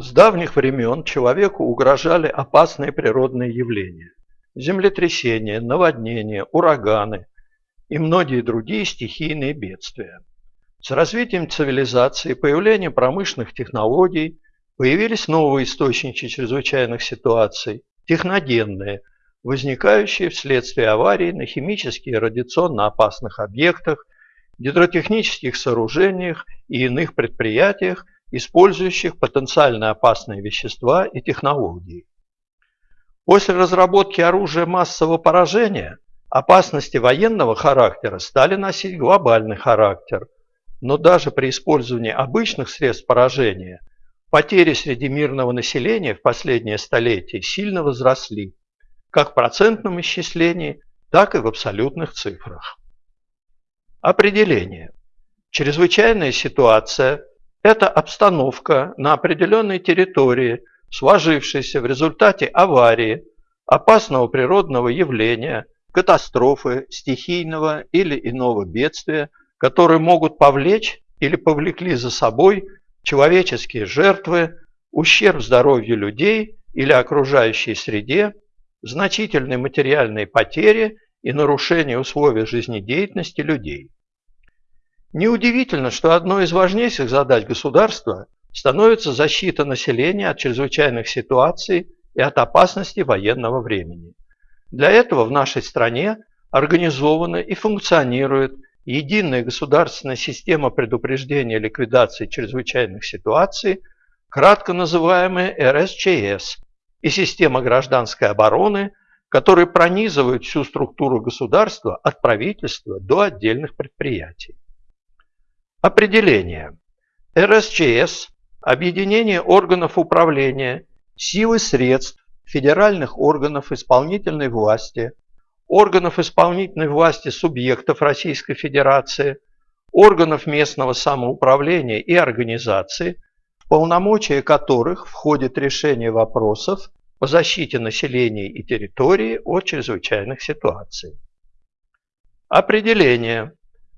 С давних времен человеку угрожали опасные природные явления – землетрясения, наводнения, ураганы и многие другие стихийные бедствия. С развитием цивилизации появлением промышленных технологий появились новые источники чрезвычайных ситуаций – техногенные, возникающие вследствие аварий на химически и радиационно опасных объектах, гидротехнических сооружениях и иных предприятиях – использующих потенциально опасные вещества и технологии. После разработки оружия массового поражения опасности военного характера стали носить глобальный характер, но даже при использовании обычных средств поражения потери среди мирного населения в последнее столетие сильно возросли, как в процентном исчислении, так и в абсолютных цифрах. Определение. Чрезвычайная ситуация это обстановка на определенной территории, сложившейся в результате аварии, опасного природного явления, катастрофы, стихийного или иного бедствия, которые могут повлечь или повлекли за собой человеческие жертвы, ущерб здоровью людей или окружающей среде, значительные материальные потери и нарушение условий жизнедеятельности людей. Неудивительно, что одной из важнейших задач государства становится защита населения от чрезвычайных ситуаций и от опасности военного времени. Для этого в нашей стране организована и функционирует единая государственная система предупреждения и ликвидации чрезвычайных ситуаций, кратко называемая РСЧС, и система гражданской обороны, которые пронизывают всю структуру государства от правительства до отдельных предприятий. Определение. РСЧС – объединение органов управления, силы средств, федеральных органов исполнительной власти, органов исполнительной власти субъектов Российской Федерации, органов местного самоуправления и организаций, в полномочия которых входит решение вопросов по защите населения и территории от чрезвычайных ситуаций. Определение.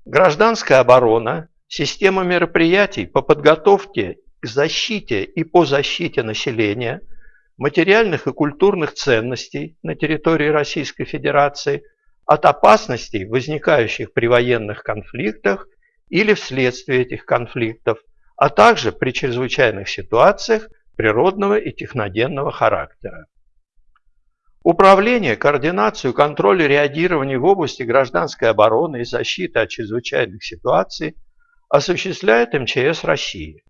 Гражданская оборона Система мероприятий по подготовке к защите и по защите населения, материальных и культурных ценностей на территории Российской Федерации от опасностей, возникающих при военных конфликтах или вследствие этих конфликтов, а также при чрезвычайных ситуациях природного и техногенного характера. Управление, координацию, контроль и реагирование в области гражданской обороны и защиты от чрезвычайных ситуаций – осуществляет МЧС России.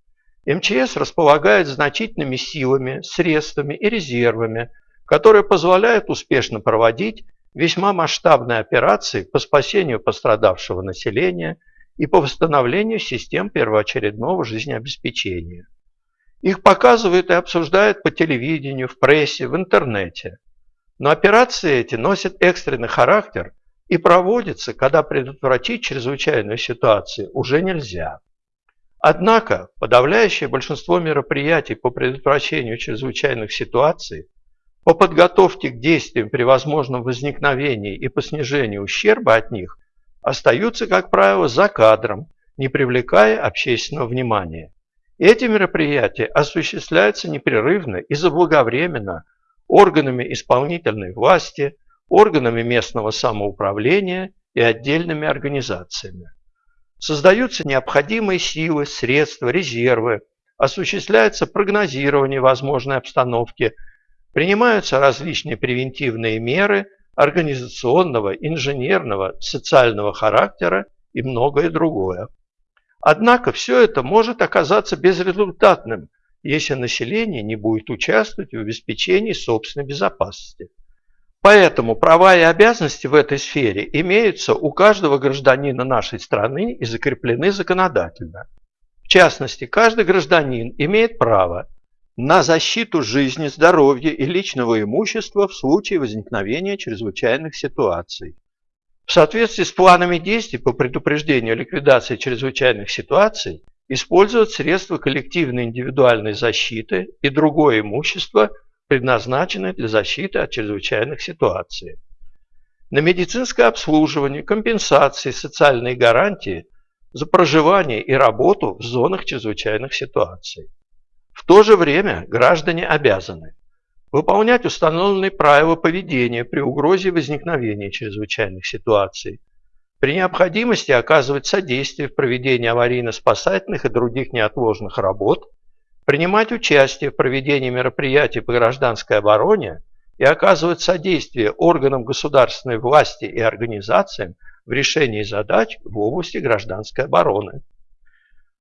МЧС располагает значительными силами, средствами и резервами, которые позволяют успешно проводить весьма масштабные операции по спасению пострадавшего населения и по восстановлению систем первоочередного жизнеобеспечения. Их показывают и обсуждают по телевидению, в прессе, в интернете. Но операции эти носят экстренный характер и проводится, когда предотвратить чрезвычайную ситуацию уже нельзя. Однако подавляющее большинство мероприятий по предотвращению чрезвычайных ситуаций, по подготовке к действиям при возможном возникновении и по снижению ущерба от них остаются, как правило, за кадром, не привлекая общественного внимания. Эти мероприятия осуществляются непрерывно и заблаговременно органами исполнительной власти, органами местного самоуправления и отдельными организациями. Создаются необходимые силы, средства, резервы, осуществляется прогнозирование возможной обстановки, принимаются различные превентивные меры организационного, инженерного, социального характера и многое другое. Однако все это может оказаться безрезультатным, если население не будет участвовать в обеспечении собственной безопасности. Поэтому права и обязанности в этой сфере имеются у каждого гражданина нашей страны и закреплены законодательно. В частности, каждый гражданин имеет право на защиту жизни, здоровья и личного имущества в случае возникновения чрезвычайных ситуаций. В соответствии с планами действий по предупреждению ликвидации чрезвычайных ситуаций используют средства коллективной индивидуальной защиты и другое имущество – предназначенные для защиты от чрезвычайных ситуаций. На медицинское обслуживание, компенсации, социальные гарантии за проживание и работу в зонах чрезвычайных ситуаций. В то же время граждане обязаны выполнять установленные правила поведения при угрозе возникновения чрезвычайных ситуаций, при необходимости оказывать содействие в проведении аварийно-спасательных и других неотложных работ, принимать участие в проведении мероприятий по гражданской обороне и оказывать содействие органам государственной власти и организациям в решении задач в области гражданской обороны.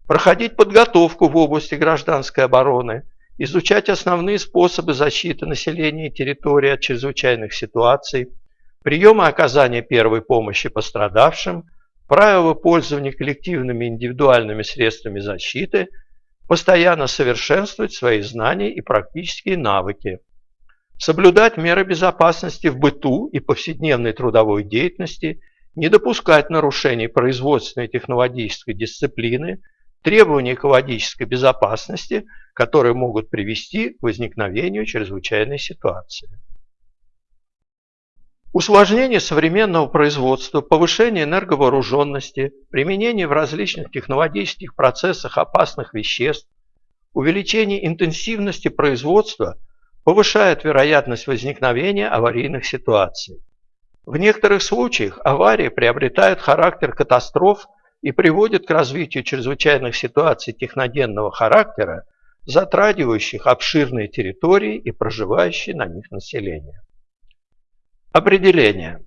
Проходить подготовку в области гражданской обороны, изучать основные способы защиты населения и территории от чрезвычайных ситуаций, приемы оказания первой помощи пострадавшим, правила пользования коллективными и индивидуальными средствами защиты, постоянно совершенствовать свои знания и практические навыки, соблюдать меры безопасности в быту и повседневной трудовой деятельности, не допускать нарушений производственной и технологической дисциплины, требований экологической безопасности, которые могут привести к возникновению чрезвычайной ситуации. Усложнение современного производства, повышение энерговооруженности, применение в различных технологических процессах опасных веществ, увеличение интенсивности производства повышает вероятность возникновения аварийных ситуаций. В некоторых случаях аварии приобретают характер катастроф и приводят к развитию чрезвычайных ситуаций техногенного характера, затрагивающих обширные территории и проживающее на них население. Определение.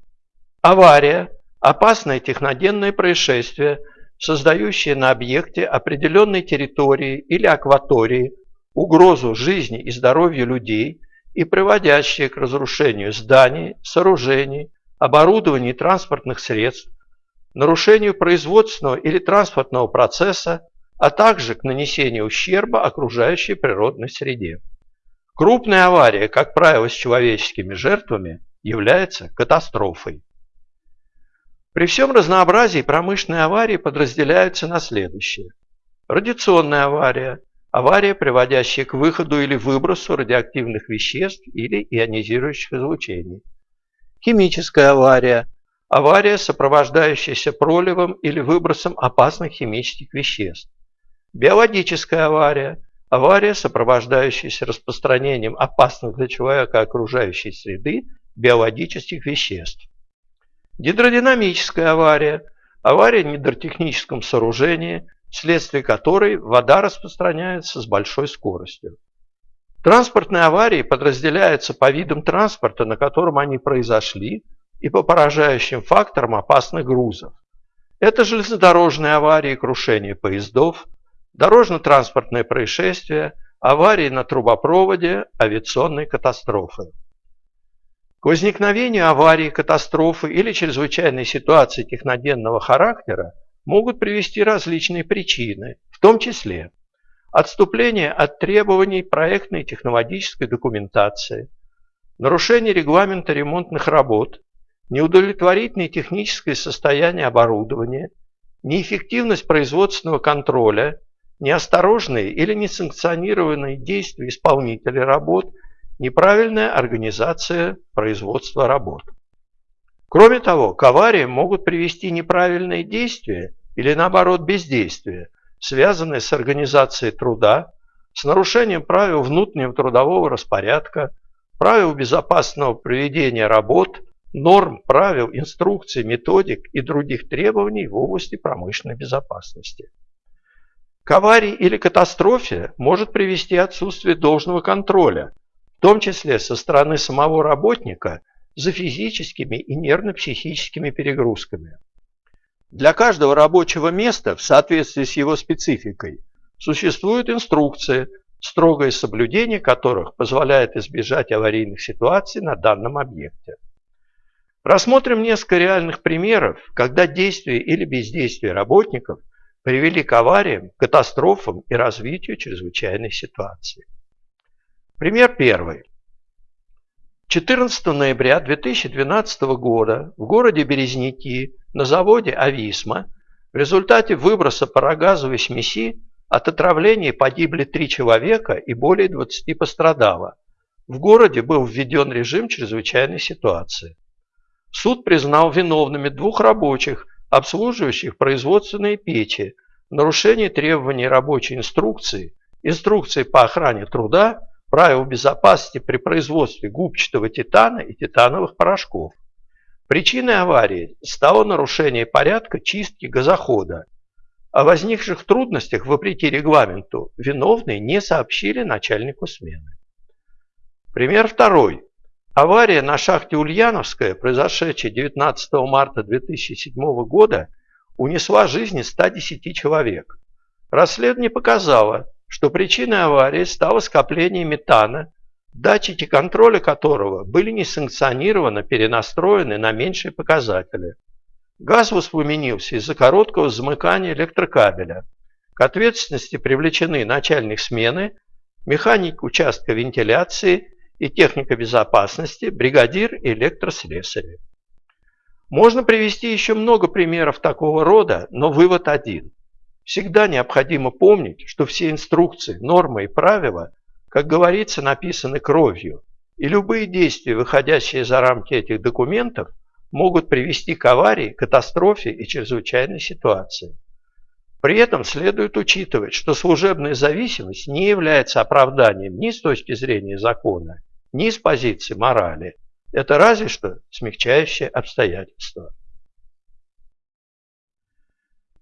Авария – опасное техногенное происшествие, создающее на объекте определенной территории или акватории угрозу жизни и здоровью людей и приводящее к разрушению зданий, сооружений, оборудования и транспортных средств, нарушению производственного или транспортного процесса, а также к нанесению ущерба окружающей природной среде. Крупная авария, как правило, с человеческими жертвами – является катастрофой. При всем разнообразии промышленные аварии подразделяются на следующее. Радиационная авария – авария, приводящая к выходу или выбросу радиоактивных веществ или ионизирующих излучений. Химическая авария – авария, сопровождающаяся проливом или выбросом опасных химических веществ. Биологическая авария – авария, сопровождающаяся распространением опасных для человека окружающей среды биологических веществ. Гидродинамическая авария – авария в гидротехническом сооружении, вследствие которой вода распространяется с большой скоростью. Транспортные аварии подразделяются по видам транспорта, на котором они произошли, и по поражающим факторам опасных грузов. Это железнодорожные аварии крушение поездов, дорожно-транспортные происшествия, аварии на трубопроводе, авиационные катастрофы. К возникновению аварии, катастрофы или чрезвычайной ситуации техногенного характера могут привести различные причины, в том числе отступление от требований проектной и технологической документации, нарушение регламента ремонтных работ, неудовлетворительное техническое состояние оборудования, неэффективность производственного контроля, неосторожные или несанкционированные действия исполнителей работ – неправильная организация производства работ. Кроме того, к авариям могут привести неправильные действия или наоборот бездействие, связанные с организацией труда, с нарушением правил внутреннего трудового распорядка, правил безопасного проведения работ, норм, правил, инструкций, методик и других требований в области промышленной безопасности. К аварии или катастрофе может привести отсутствие должного контроля том числе со стороны самого работника за физическими и нервно-психическими перегрузками. Для каждого рабочего места в соответствии с его спецификой существуют инструкции, строгое соблюдение которых позволяет избежать аварийных ситуаций на данном объекте. Рассмотрим несколько реальных примеров, когда действия или бездействие работников привели к авариям, катастрофам и развитию чрезвычайной ситуации. Пример первый. 14 ноября 2012 года в городе Березники на заводе «Ависма» в результате выброса парогазовой смеси от отравления погибли три человека и более 20 пострадало. В городе был введен режим чрезвычайной ситуации. Суд признал виновными двух рабочих, обслуживающих производственные печи, в нарушении требований рабочей инструкции инструкции по охране труда, правила безопасности при производстве губчатого титана и титановых порошков. Причиной аварии стало нарушение порядка чистки газохода. О возникших трудностях, вопреки регламенту, виновные не сообщили начальнику смены. Пример второй. Авария на шахте Ульяновская, произошедшая 19 марта 2007 года, унесла жизни 110 человек. Расследование показало, что причиной аварии стало скопление метана, датчики контроля которого были несанкционированно перенастроены на меньшие показатели. Газ воспламенился из-за короткого замыкания электрокабеля. К ответственности привлечены начальник смены, механик участка вентиляции и техника безопасности, бригадир и электрослесарь. Можно привести еще много примеров такого рода, но вывод один. Всегда необходимо помнить, что все инструкции, нормы и правила, как говорится, написаны кровью, и любые действия, выходящие за рамки этих документов, могут привести к аварии, катастрофе и чрезвычайной ситуации. При этом следует учитывать, что служебная зависимость не является оправданием ни с точки зрения закона, ни с позиции морали. Это разве что смягчающее обстоятельство.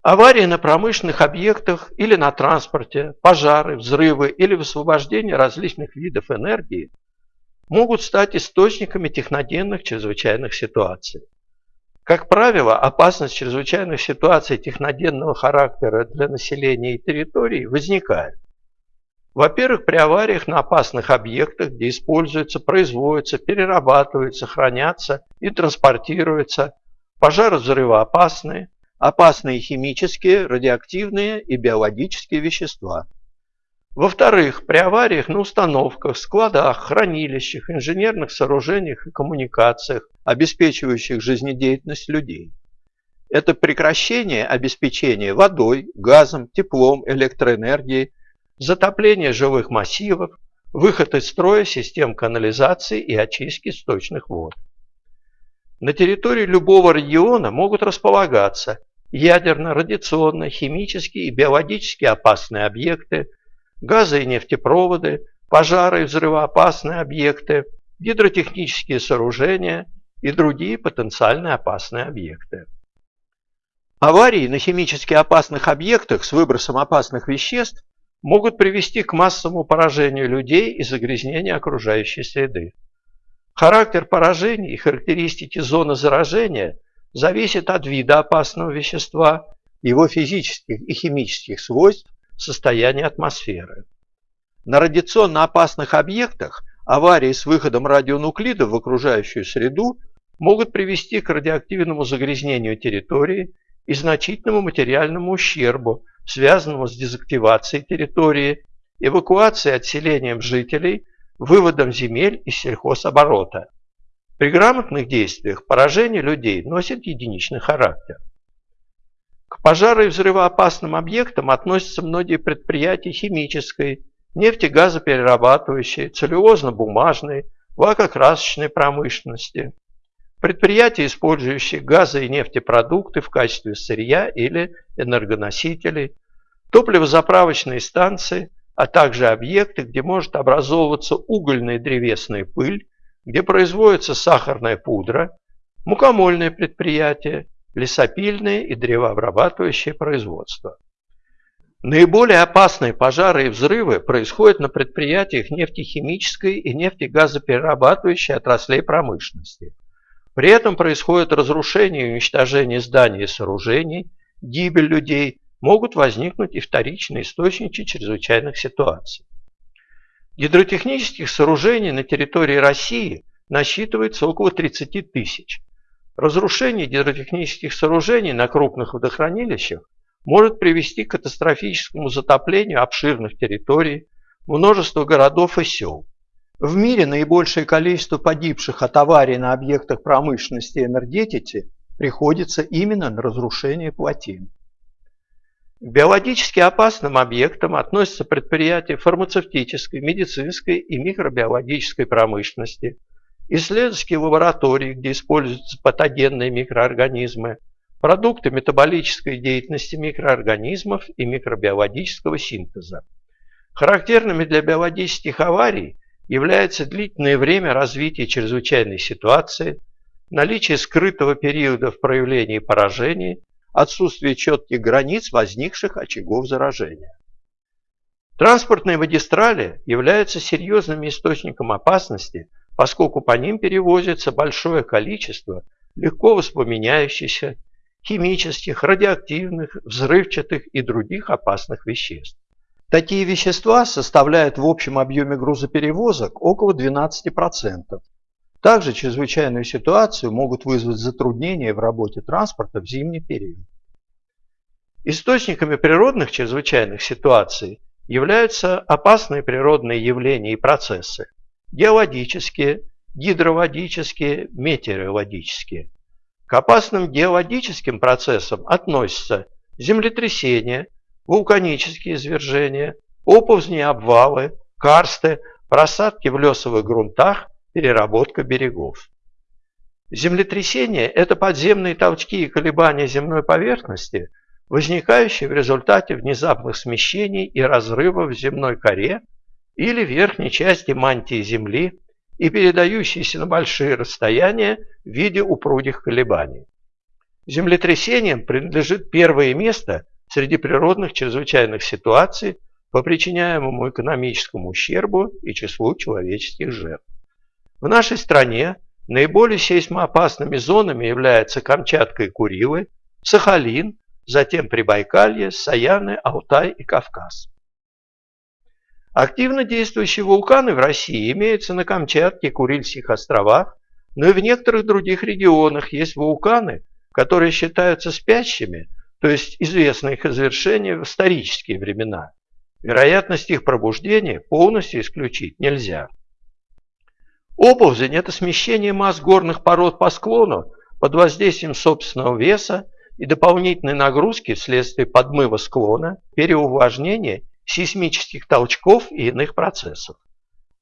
Аварии на промышленных объектах или на транспорте, пожары, взрывы или высвобождение различных видов энергии могут стать источниками техногенных чрезвычайных ситуаций. Как правило, опасность чрезвычайных ситуаций техногенного характера для населения и территорий возникает. Во-первых, при авариях на опасных объектах, где используются, производятся, перерабатываются, хранятся и транспортируются пожары взрывоопасные, опасные химические, радиоактивные и биологические вещества. Во-вторых, при авариях на установках, складах, хранилищах, инженерных сооружениях и коммуникациях, обеспечивающих жизнедеятельность людей. Это прекращение обеспечения водой, газом, теплом, электроэнергией, затопление жилых массивов, выход из строя систем канализации и очистки сточных вод. На территории любого региона могут располагаться ядерно, радиационно, химически и биологически опасные объекты, газы и нефтепроводы, пожары и взрывоопасные объекты, гидротехнические сооружения и другие потенциально опасные объекты. Аварии на химически опасных объектах с выбросом опасных веществ могут привести к массовому поражению людей и загрязнению окружающей среды. Характер поражений и характеристики зоны заражения – зависит от вида опасного вещества, его физических и химических свойств, состояния атмосферы. На радиационно опасных объектах аварии с выходом радионуклидов в окружающую среду могут привести к радиоактивному загрязнению территории и значительному материальному ущербу, связанному с дезактивацией территории, эвакуацией отселением жителей, выводом земель из сельхозоборота. При грамотных действиях поражение людей носит единичный характер. К пожару и взрывоопасным объектам относятся многие предприятия химической, нефтегазоперерабатывающей, целлюлозно-бумажной, лакокрасочной промышленности, предприятия, использующие газы и нефтепродукты в качестве сырья или энергоносителей, топливозаправочные станции, а также объекты, где может образовываться угольная и древесная пыль, где производится сахарная пудра, мукомольные предприятия, лесопильные и древообрабатывающие производства. Наиболее опасные пожары и взрывы происходят на предприятиях нефтехимической и нефтегазоперерабатывающей отраслей промышленности. При этом происходит разрушение и уничтожение зданий и сооружений, гибель людей, могут возникнуть и вторичные источники чрезвычайных ситуаций. Гидротехнических сооружений на территории России насчитывается около 30 тысяч. Разрушение гидротехнических сооружений на крупных водохранилищах может привести к катастрофическому затоплению обширных территорий, множества городов и сел. В мире наибольшее количество погибших от аварий на объектах промышленности и энергетики приходится именно на разрушение плотин. К биологически опасным объектам относятся предприятия фармацевтической, медицинской и микробиологической промышленности, исследовательские лаборатории, где используются патогенные микроорганизмы, продукты метаболической деятельности микроорганизмов и микробиологического синтеза. Характерными для биологических аварий является длительное время развития чрезвычайной ситуации, наличие скрытого периода в проявлении поражений, отсутствие четких границ возникших очагов заражения. Транспортные магистрали являются серьезным источником опасности, поскольку по ним перевозится большое количество легко воспламеняющихся, химических, радиоактивных, взрывчатых и других опасных веществ. Такие вещества составляют в общем объеме грузоперевозок около 12%. Также чрезвычайную ситуацию могут вызвать затруднения в работе транспорта в зимний период. Источниками природных чрезвычайных ситуаций являются опасные природные явления и процессы – геологические, гидроводические, метеорологические. К опасным геологическим процессам относятся землетрясения, вулканические извержения, оползни обвалы, карсты, просадки в лесовых грунтах, переработка берегов. Землетрясения – это подземные толчки и колебания земной поверхности, возникающие в результате внезапных смещений и разрывов в земной коре или верхней части мантии Земли и передающиеся на большие расстояния в виде упругих колебаний. Землетрясениям принадлежит первое место среди природных чрезвычайных ситуаций по причиняемому экономическому ущербу и числу человеческих жертв. В нашей стране наиболее сейсмоопасными зонами являются Камчатка и Курилы, Сахалин, затем Прибайкалье, Саяны, Алтай и Кавказ. Активно действующие вулканы в России имеются на Камчатке Курильских островах, но и в некоторых других регионах есть вулканы, которые считаются спящими – то есть известно их завершение в исторические времена. Вероятность их пробуждения полностью исключить нельзя. Оползень – это смещение масс горных пород по склону под воздействием собственного веса и дополнительной нагрузки вследствие подмыва склона, переувлажнения, сейсмических толчков и иных процессов.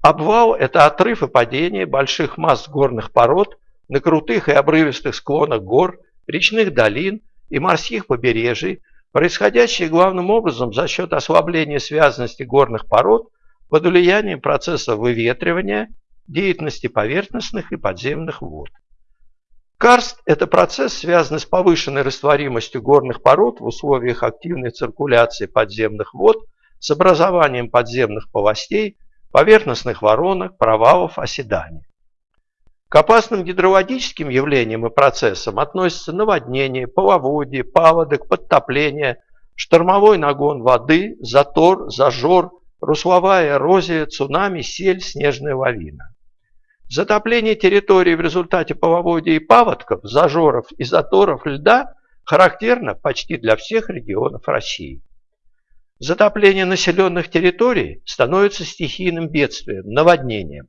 Обвал – это отрыв и падение больших масс горных пород на крутых и обрывистых склонах гор, речных долин и морских побережий, происходящие главным образом за счет ослабления связанности горных пород под влиянием процесса выветривания, деятельности поверхностных и подземных вод. Карст – это процесс, связанный с повышенной растворимостью горных пород в условиях активной циркуляции подземных вод с образованием подземных полостей, поверхностных воронок, провалов, оседаний. К опасным гидрологическим явлениям и процессам относятся наводнение, половодье, паводок, подтопление, штормовой нагон воды, затор, зажор, русловая эрозия, цунами, сель, снежная лавина. Затопление территории в результате половодья и паводков, зажоров и заторов льда характерно почти для всех регионов России. Затопление населенных территорий становится стихийным бедствием, наводнением.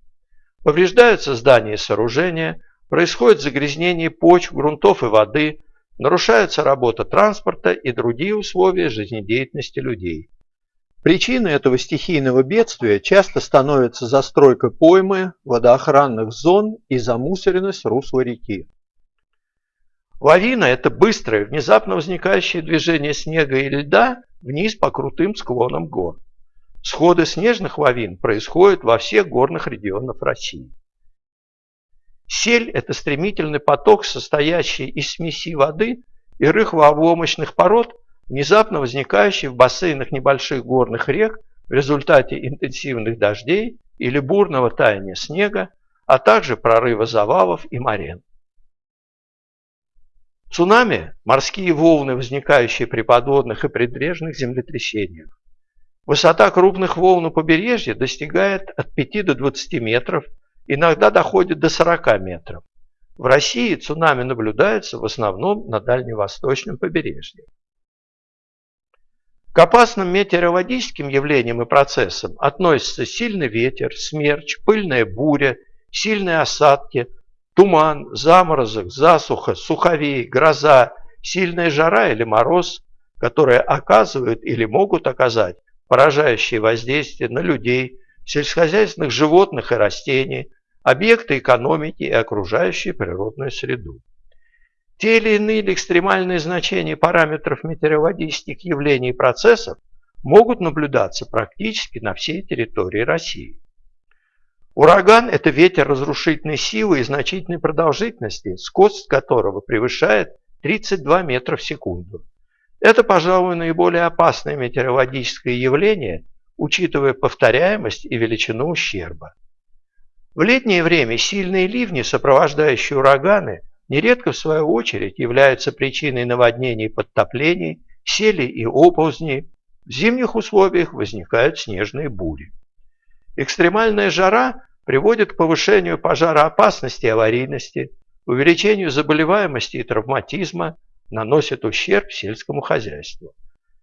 Повреждаются здания и сооружения, происходит загрязнение почв, грунтов и воды, нарушается работа транспорта и другие условия жизнедеятельности людей. Причиной этого стихийного бедствия часто становится застройка поймы, водоохранных зон и замусоренность русла реки. Лавина – это быстрое, внезапно возникающее движение снега и льда вниз по крутым склонам гор. Сходы снежных лавин происходят во всех горных регионах России. Сель – это стремительный поток, состоящий из смеси воды и рыхлообломочных пород, внезапно возникающий в бассейнах небольших горных рек в результате интенсивных дождей или бурного таяния снега, а также прорыва завалов и морен. Цунами – морские волны, возникающие при подводных и прибрежных землетрясениях. Высота крупных волн у побережья достигает от 5 до 20 метров, иногда доходит до 40 метров. В России цунами наблюдается в основном на дальневосточном побережье. К опасным метеорологическим явлениям и процессам относятся сильный ветер, смерч, пыльная буря, сильные осадки, туман, заморозок, засуха, суховей, гроза, сильная жара или мороз, которые оказывают или могут оказать поражающие воздействие на людей, сельскохозяйственных животных и растений, объекты экономики и окружающую природную среду. Те или иные экстремальные значения параметров метеорологических явлений и процессов могут наблюдаться практически на всей территории России. Ураган – это ветер разрушительной силы и значительной продолжительности, скорость которого превышает 32 метра в секунду. Это, пожалуй, наиболее опасное метеорологическое явление, учитывая повторяемость и величину ущерба. В летнее время сильные ливни, сопровождающие ураганы, нередко в свою очередь являются причиной наводнений и подтоплений, сели и оползней. В зимних условиях возникают снежные бури. Экстремальная жара приводит к повышению пожароопасности и аварийности, увеличению заболеваемости и травматизма, наносит ущерб сельскому хозяйству.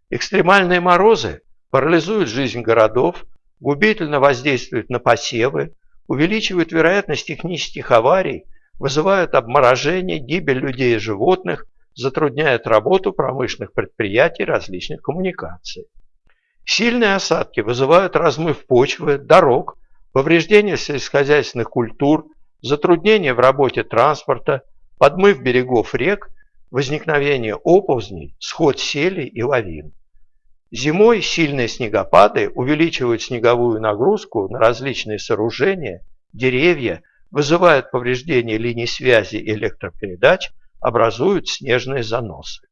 Экстремальные морозы парализуют жизнь городов, губительно воздействуют на посевы, увеличивают вероятность технических аварий, вызывают обморожение, гибель людей и животных, затрудняют работу промышленных предприятий различных коммуникаций. Сильные осадки вызывают размыв почвы, дорог, повреждение сельскохозяйственных культур, затруднения в работе транспорта, подмыв берегов рек, возникновение оползней, сход селей и лавин. Зимой сильные снегопады увеличивают снеговую нагрузку на различные сооружения, деревья, вызывают повреждение линий связи и электропередач, образуют снежные заносы.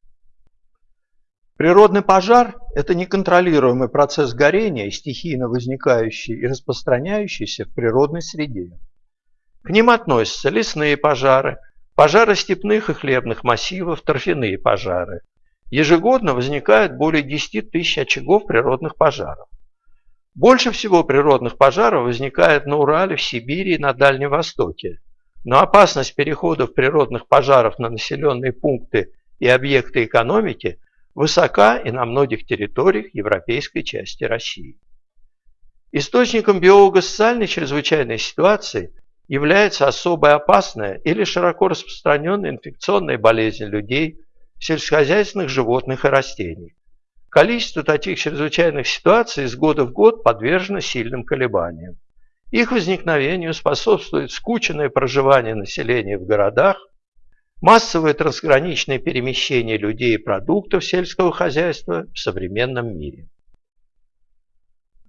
Природный пожар – это неконтролируемый процесс горения, стихийно возникающий и распространяющийся в природной среде. К ним относятся лесные пожары, пожары степных и хлебных массивов, торфяные пожары. Ежегодно возникает более 10 тысяч очагов природных пожаров. Больше всего природных пожаров возникает на Урале, в Сибири и на Дальнем Востоке. Но опасность переходов природных пожаров на населенные пункты и объекты экономики высока и на многих территориях европейской части России. Источником биолого-социальной чрезвычайной ситуации является особо опасная или широко распространенная инфекционная болезнь людей, сельскохозяйственных животных и растений. Количество таких чрезвычайных ситуаций из года в год подвержено сильным колебаниям. Их возникновению способствует скученное проживание населения в городах, массовое трансграничное перемещение людей и продуктов сельского хозяйства в современном мире.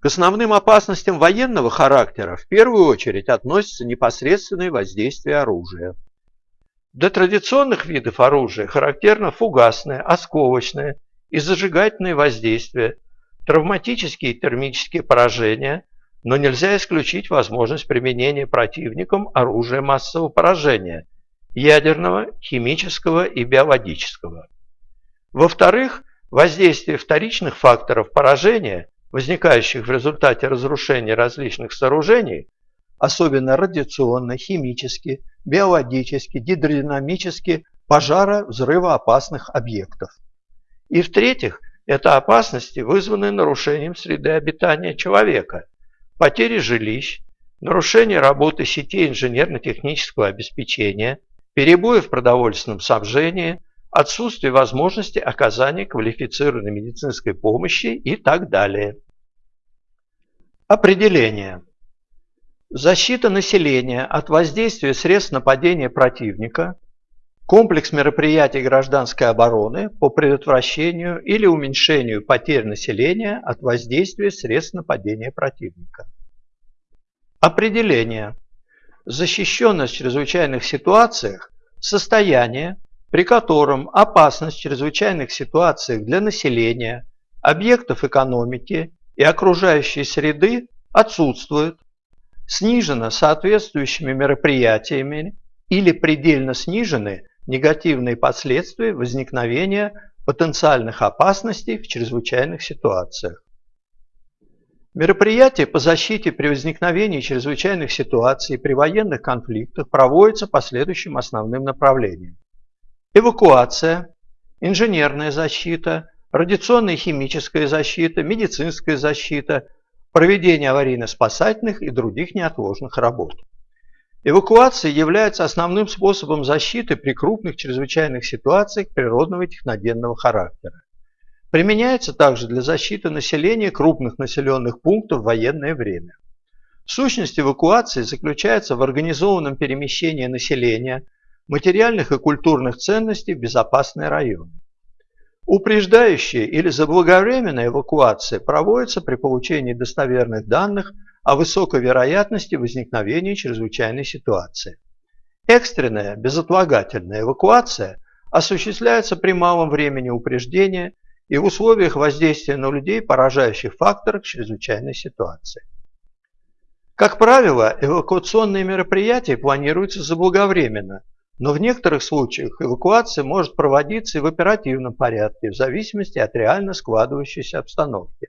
К основным опасностям военного характера в первую очередь относятся непосредственные воздействия оружия. Для традиционных видов оружия характерно фугасное, осколочное и зажигательное воздействие, травматические и термические поражения, но нельзя исключить возможность применения противником оружия массового поражения – ядерного, химического и биологического. Во-вторых, воздействие вторичных факторов поражения, возникающих в результате разрушения различных сооружений, особенно радиационно, химически, биологически, гидродинамически, пожара взрывоопасных объектов. И в-третьих, это опасности, вызванные нарушением среды обитания человека, потери жилищ, нарушение работы сетей инженерно-технического обеспечения, перебои в продовольственном снабжении, отсутствие возможности оказания квалифицированной медицинской помощи и так далее. Определение. Защита населения от воздействия средств нападения противника, комплекс мероприятий гражданской обороны по предотвращению или уменьшению потерь населения от воздействия средств нападения противника. Определение. Защищенность в чрезвычайных ситуациях – состояние, при котором опасность в чрезвычайных ситуациях для населения, объектов экономики и окружающей среды отсутствует, снижена соответствующими мероприятиями или предельно снижены негативные последствия возникновения потенциальных опасностей в чрезвычайных ситуациях. Мероприятия по защите при возникновении чрезвычайных ситуаций при военных конфликтах проводятся по следующим основным направлениям. Эвакуация, инженерная защита, радиационная и химическая защита, медицинская защита, проведение аварийно-спасательных и других неотложных работ. Эвакуация является основным способом защиты при крупных чрезвычайных ситуациях природного и техногенного характера. Применяется также для защиты населения крупных населенных пунктов в военное время. Сущность эвакуации заключается в организованном перемещении населения, материальных и культурных ценностей в безопасные районы. Упреждающая или заблаговременная эвакуация проводится при получении достоверных данных о высокой вероятности возникновения чрезвычайной ситуации. Экстренная, безотлагательная эвакуация осуществляется при малом времени упреждения и в условиях воздействия на людей, поражающих факторов чрезвычайной ситуации. Как правило, эвакуационные мероприятия планируются заблаговременно – но в некоторых случаях эвакуация может проводиться и в оперативном порядке, в зависимости от реально складывающейся обстановки.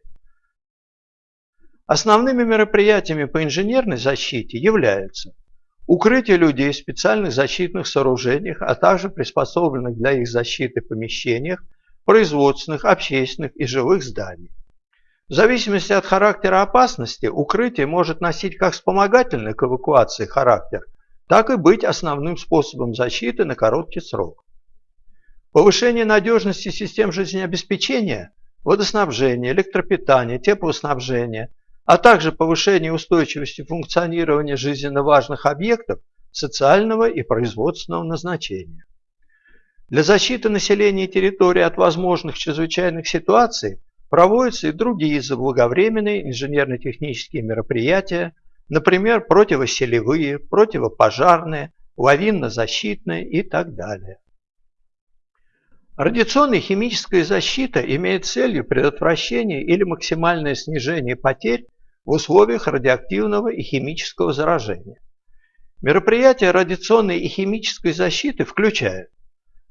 Основными мероприятиями по инженерной защите являются укрытие людей в специальных защитных сооружениях, а также приспособленных для их защиты помещениях, производственных, общественных и жилых зданий. В зависимости от характера опасности, укрытие может носить как вспомогательный к эвакуации характер, так и быть основным способом защиты на короткий срок. Повышение надежности систем жизнеобеспечения, водоснабжения, электропитания, теплоснабжения, а также повышение устойчивости функционирования жизненно важных объектов социального и производственного назначения. Для защиты населения территории от возможных чрезвычайных ситуаций проводятся и другие заблаговременные инженерно-технические мероприятия, Например, противоселевые, противопожарные, лавинно-защитные и так далее. Радиационная химическая защита имеет целью предотвращение или максимальное снижение потерь в условиях радиоактивного и химического заражения. Мероприятия радиационной и химической защиты включают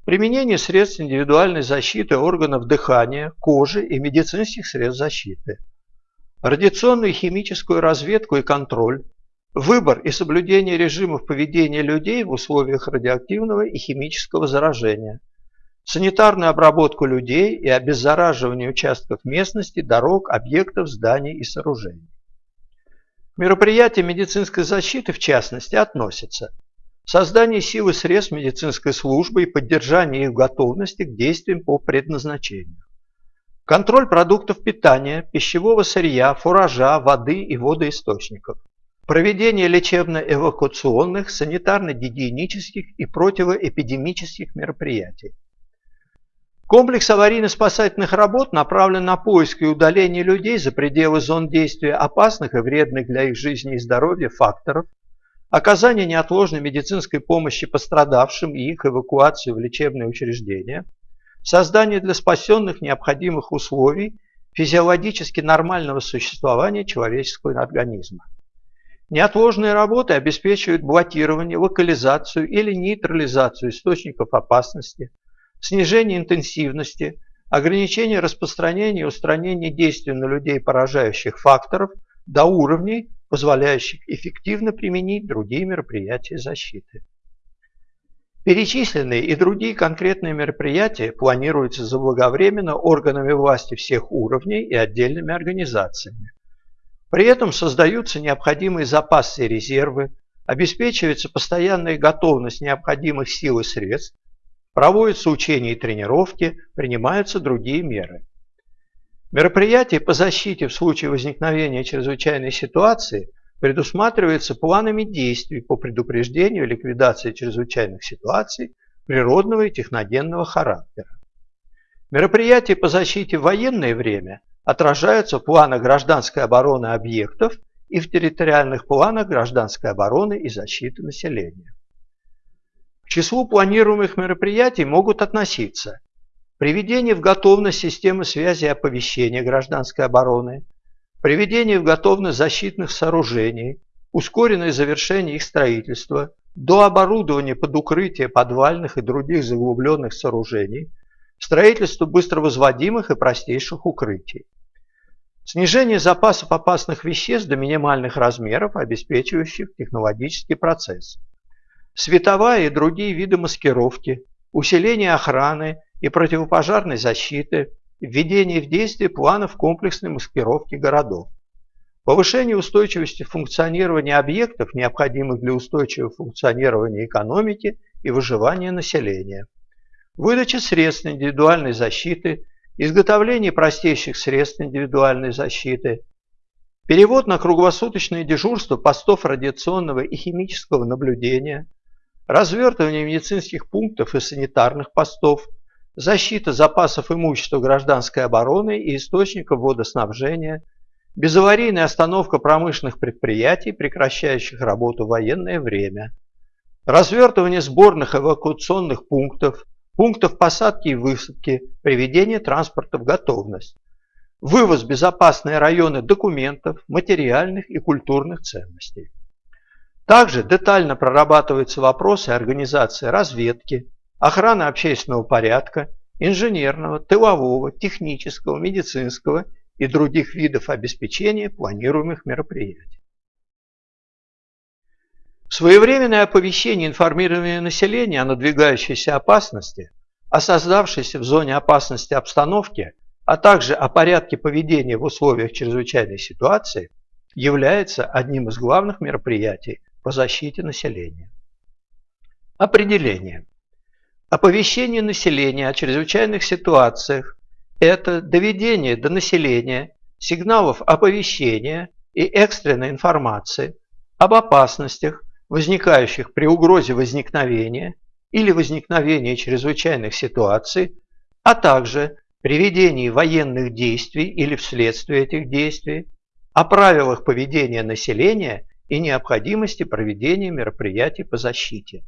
применение средств индивидуальной защиты органов дыхания, кожи и медицинских средств защиты – радиационную и химическую разведку и контроль, выбор и соблюдение режимов поведения людей в условиях радиоактивного и химического заражения, санитарную обработку людей и обеззараживание участков местности, дорог, объектов, зданий и сооружений. Мероприятия медицинской защиты, в частности, относятся создание силы средств медицинской службы и поддержание их готовности к действиям по предназначению, Контроль продуктов питания, пищевого сырья, фуража, воды и водоисточников. Проведение лечебно-эвакуационных, санитарно-гигиенических и противоэпидемических мероприятий. Комплекс аварийно-спасательных работ направлен на поиск и удаление людей за пределы зон действия опасных и вредных для их жизни и здоровья факторов, оказание неотложной медицинской помощи пострадавшим и их эвакуацию в лечебные учреждения – создание для спасенных необходимых условий физиологически нормального существования человеческого организма. Неотложные работы обеспечивают блокирование, локализацию или нейтрализацию источников опасности, снижение интенсивности, ограничение распространения и устранение действий на людей поражающих факторов до уровней, позволяющих эффективно применить другие мероприятия защиты. Перечисленные и другие конкретные мероприятия планируются заблаговременно органами власти всех уровней и отдельными организациями. При этом создаются необходимые запасы и резервы, обеспечивается постоянная готовность необходимых сил и средств, проводятся учения и тренировки, принимаются другие меры. Мероприятия по защите в случае возникновения чрезвычайной ситуации предусматривается планами действий по предупреждению и ликвидации чрезвычайных ситуаций природного и техногенного характера. Мероприятия по защите в военное время отражаются в планах гражданской обороны объектов и в территориальных планах гражданской обороны и защиты населения. К числу планируемых мероприятий могут относиться приведение в готовность системы связи и оповещения гражданской обороны, приведение в готовность защитных сооружений, ускоренное завершение их строительства, до оборудования под укрытие подвальных и других заглубленных сооружений, строительство быстровозводимых и простейших укрытий. Снижение запасов опасных веществ до минимальных размеров, обеспечивающих технологический процесс. Световая и другие виды маскировки, усиление охраны и противопожарной защиты, введение в действие планов комплексной маскировки городов, повышение устойчивости функционирования объектов, необходимых для устойчивого функционирования экономики и выживания населения, выдача средств индивидуальной защиты, изготовление простейших средств индивидуальной защиты, перевод на круглосуточное дежурство постов радиационного и химического наблюдения, развертывание медицинских пунктов и санитарных постов, защита запасов имущества гражданской обороны и источников водоснабжения, безаварийная остановка промышленных предприятий, прекращающих работу в военное время, развертывание сборных эвакуационных пунктов, пунктов посадки и высадки, приведение транспорта в готовность, вывоз в безопасные районы документов, материальных и культурных ценностей. Также детально прорабатываются вопросы организации разведки, охраны общественного порядка, инженерного, тылового, технического, медицинского и других видов обеспечения планируемых мероприятий. Своевременное оповещение и информирование населения о надвигающейся опасности, о создавшейся в зоне опасности обстановке, а также о порядке поведения в условиях чрезвычайной ситуации является одним из главных мероприятий по защите населения. Определение. Оповещение населения о чрезвычайных ситуациях – это доведение до населения сигналов оповещения и экстренной информации об опасностях, возникающих при угрозе возникновения или возникновения чрезвычайных ситуаций, а также при ведении военных действий или вследствие этих действий, о правилах поведения населения и необходимости проведения мероприятий по защите.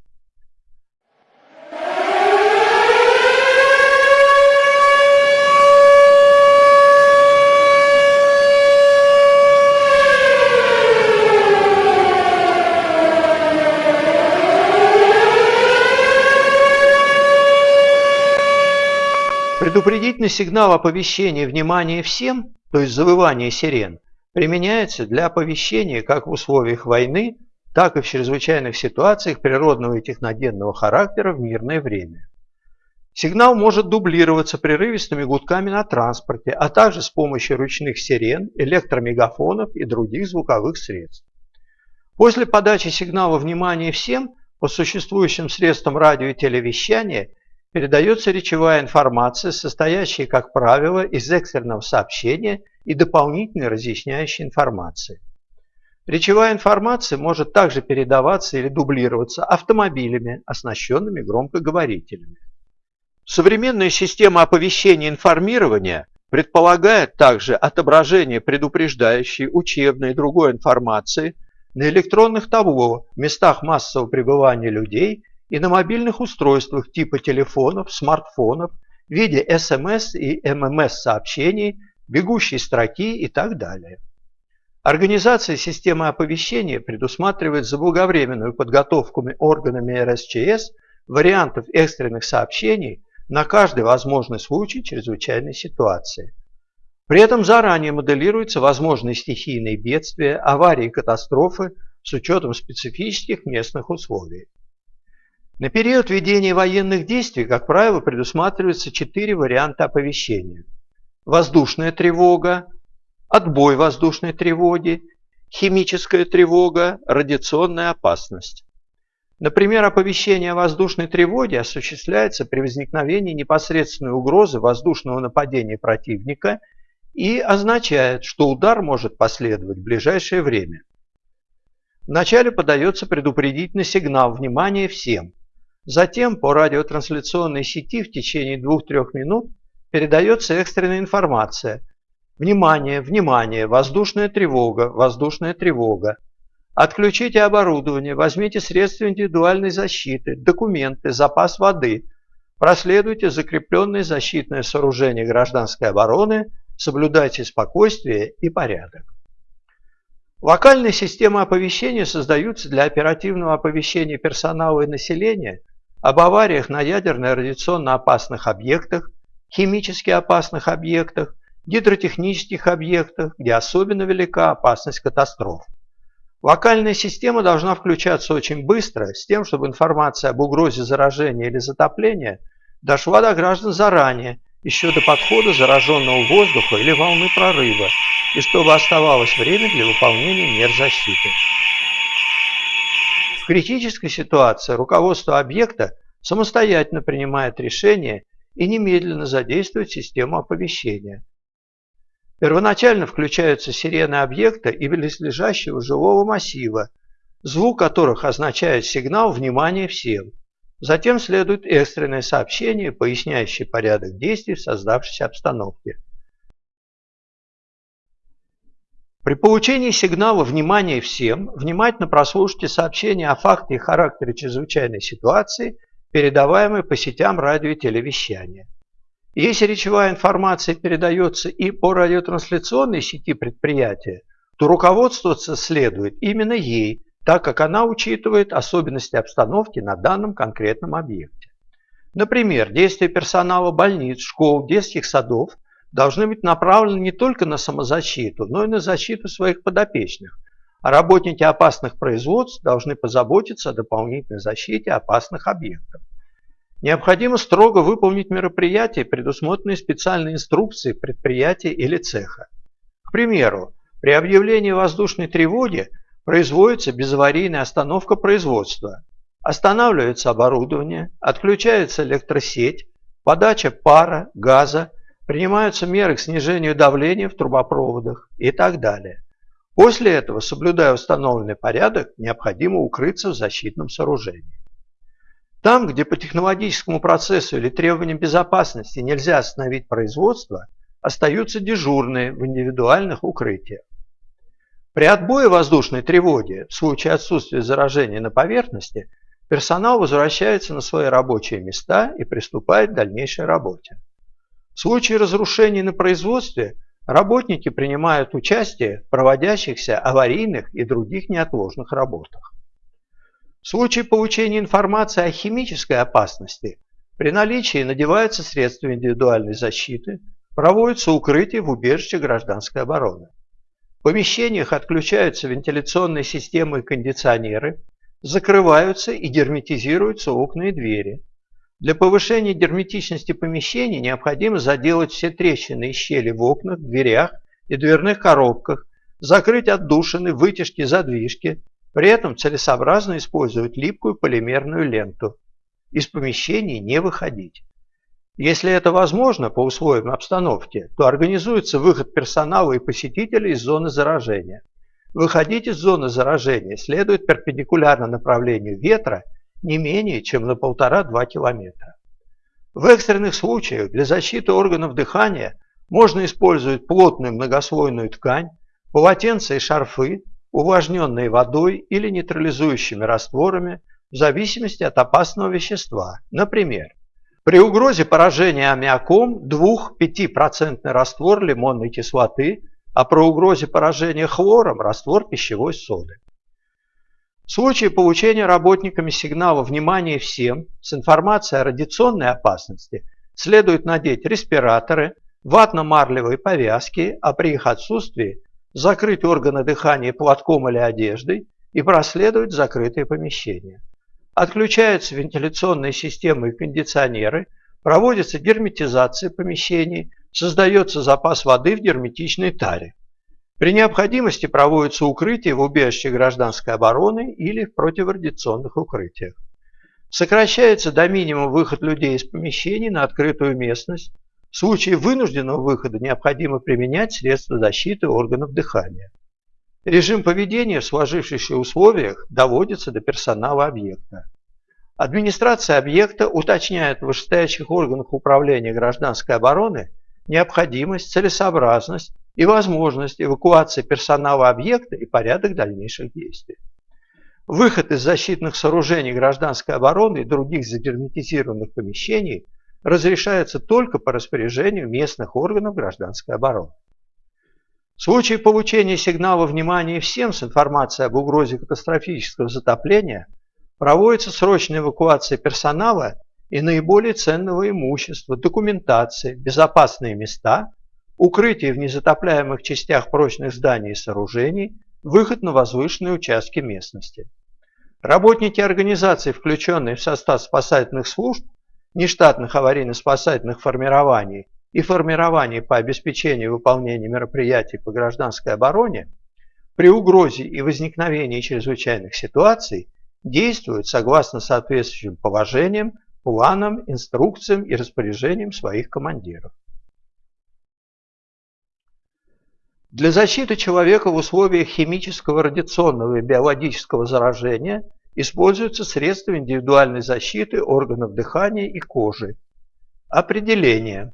Предупредительный сигнал оповещения «Внимание всем», то есть завывание сирен, применяется для оповещения как в условиях войны, так и в чрезвычайных ситуациях природного и техногенного характера в мирное время. Сигнал может дублироваться прерывистыми гудками на транспорте, а также с помощью ручных сирен, электромегафонов и других звуковых средств. После подачи сигнала «Внимание всем» по существующим средствам радио и телевещания передается речевая информация, состоящая, как правило, из экстренного сообщения и дополнительной разъясняющей информации. Речевая информация может также передаваться или дублироваться автомобилями, оснащенными громкоговорителями. Современная система оповещения и информирования предполагает также отображение предупреждающей, учебной и другой информации на электронных табло в местах массового пребывания людей и на мобильных устройствах типа телефонов, смартфонов в виде СМС и ММС-сообщений, бегущей строки и так далее. Организация системы оповещения предусматривает заблаговременную подготовку органами РСЧС вариантов экстренных сообщений на каждый возможный случай чрезвычайной ситуации. При этом заранее моделируются возможные стихийные бедствия, аварии и катастрофы с учетом специфических местных условий. На период ведения военных действий, как правило, предусматриваются четыре варианта оповещения. Воздушная тревога, отбой воздушной тревоги, химическая тревога, радиационная опасность. Например, оповещение о воздушной тревоге осуществляется при возникновении непосредственной угрозы воздушного нападения противника и означает, что удар может последовать в ближайшее время. Вначале подается предупредительный сигнал «Внимание всем!» Затем по радиотрансляционной сети в течение 2-3 минут передается экстренная информация. Внимание, внимание, воздушная тревога, воздушная тревога. Отключите оборудование, возьмите средства индивидуальной защиты, документы, запас воды. Проследуйте закрепленные защитные сооружения гражданской обороны, соблюдайте спокойствие и порядок. Локальные системы оповещения создаются для оперативного оповещения персонала и населения об авариях на ядерно-радиационно опасных объектах, химически опасных объектах, гидротехнических объектах, где особенно велика опасность катастроф. Локальная система должна включаться очень быстро, с тем, чтобы информация об угрозе заражения или затопления дошла до граждан заранее, еще до подхода зараженного воздуха или волны прорыва, и чтобы оставалось время для выполнения мер защиты критической ситуации руководство объекта самостоятельно принимает решение и немедленно задействует систему оповещения. Первоначально включаются сирены объекта и близлежащего жилого массива, звук которых означает сигнал «Внимание всем!». Затем следует экстренное сообщение, поясняющее порядок действий в создавшейся обстановке. При получении сигнала «Внимание всем» внимательно прослушайте сообщение о факте и характере чрезвычайной ситуации, передаваемой по сетям радио и телевещания. Если речевая информация передается и по радиотрансляционной сети предприятия, то руководствоваться следует именно ей, так как она учитывает особенности обстановки на данном конкретном объекте. Например, действия персонала больниц, школ, детских садов должны быть направлены не только на самозащиту, но и на защиту своих подопечных, работники опасных производств должны позаботиться о дополнительной защите опасных объектов. Необходимо строго выполнить мероприятия, предусмотренные специальной инструкцией предприятия или цеха. К примеру, при объявлении воздушной тревоги производится безаварийная остановка производства. Останавливается оборудование, отключается электросеть, подача пара, газа, принимаются меры к снижению давления в трубопроводах и так далее. После этого, соблюдая установленный порядок, необходимо укрыться в защитном сооружении. Там, где по технологическому процессу или требованиям безопасности нельзя остановить производство, остаются дежурные в индивидуальных укрытиях. При отбое воздушной тревоги, в случае отсутствия заражения на поверхности, персонал возвращается на свои рабочие места и приступает к дальнейшей работе. В случае разрушений на производстве работники принимают участие в проводящихся аварийных и других неотложных работах. В случае получения информации о химической опасности при наличии надеваются средства индивидуальной защиты, проводится укрытие в убежище гражданской обороны. В помещениях отключаются вентиляционные системы и кондиционеры, закрываются и герметизируются окна и двери. Для повышения герметичности помещений необходимо заделать все трещины и щели в окнах, дверях и дверных коробках, закрыть отдушины, вытяжки, задвижки, при этом целесообразно использовать липкую полимерную ленту. Из помещений не выходить. Если это возможно по условиям обстановки, то организуется выход персонала и посетителей из зоны заражения. Выходить из зоны заражения следует перпендикулярно направлению ветра не менее чем на 1,5-2 километра. В экстренных случаях для защиты органов дыхания можно использовать плотную многослойную ткань, полотенца и шарфы, увлажненные водой или нейтрализующими растворами в зависимости от опасного вещества. Например, при угрозе поражения аммиаком 2-5% раствор лимонной кислоты, а при угрозе поражения хлором раствор пищевой соды. В случае получения работниками сигнала «Внимание всем» с информацией о радиационной опасности следует надеть респираторы, ватно-марлевые повязки, а при их отсутствии закрыть органы дыхания платком или одеждой и проследовать закрытые помещения. Отключаются вентиляционные системы и кондиционеры, проводится герметизация помещений, создается запас воды в герметичной таре. При необходимости проводится укрытие в убежище гражданской обороны или в противорадиационных укрытиях. Сокращается до минимума выход людей из помещений на открытую местность, в случае вынужденного выхода необходимо применять средства защиты органов дыхания. Режим поведения в сложившихся условиях доводится до персонала объекта. Администрация объекта уточняет в вышестоящих органах управления гражданской обороны необходимость, целесообразность и возможность эвакуации персонала объекта и порядок дальнейших действий. Выход из защитных сооружений гражданской обороны и других загерметизированных помещений – разрешается только по распоряжению местных органов гражданской обороны. В случае получения сигнала внимания всем с информацией об угрозе катастрофического затопления проводится срочная эвакуация персонала и наиболее ценного имущества, документации, безопасные места, укрытие в незатопляемых частях прочных зданий и сооружений, выход на возвышенные участки местности. Работники организаций, включенные в состав спасательных служб, нештатных аварийно-спасательных формирований и формирований по обеспечению выполнения мероприятий по гражданской обороне при угрозе и возникновении чрезвычайных ситуаций действуют согласно соответствующим положениям, планам, инструкциям и распоряжениям своих командиров. Для защиты человека в условиях химического, радиационного и биологического заражения используются средства индивидуальной защиты органов дыхания и кожи. Определение.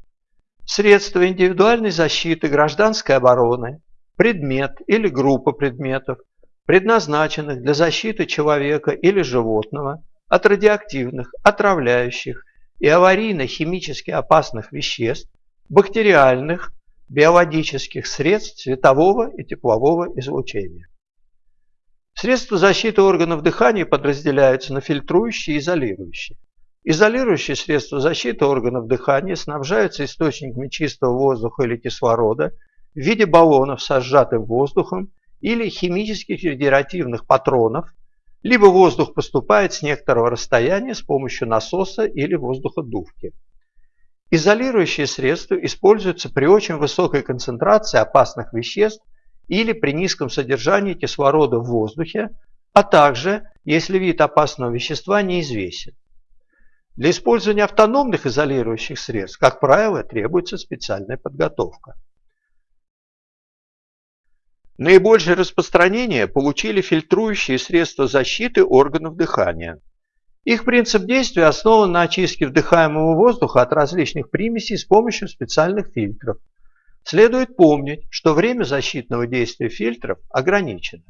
Средства индивидуальной защиты гражданской обороны, предмет или группа предметов, предназначенных для защиты человека или животного от радиоактивных, отравляющих и аварийно-химически опасных веществ, бактериальных, биологических средств светового и теплового излучения. Средства защиты органов дыхания подразделяются на фильтрующие и изолирующие. Изолирующие средства защиты органов дыхания снабжаются источниками чистого воздуха или кислорода в виде баллонов со сжатым воздухом или химических федеративных патронов, либо воздух поступает с некоторого расстояния с помощью насоса или воздуходувки. Изолирующие средства используются при очень высокой концентрации опасных веществ или при низком содержании кислорода в воздухе, а также, если вид опасного вещества неизвестен. Для использования автономных изолирующих средств, как правило, требуется специальная подготовка. Наибольшее распространение получили фильтрующие средства защиты органов дыхания. Их принцип действия основан на очистке вдыхаемого воздуха от различных примесей с помощью специальных фильтров. Следует помнить, что время защитного действия фильтров ограничено.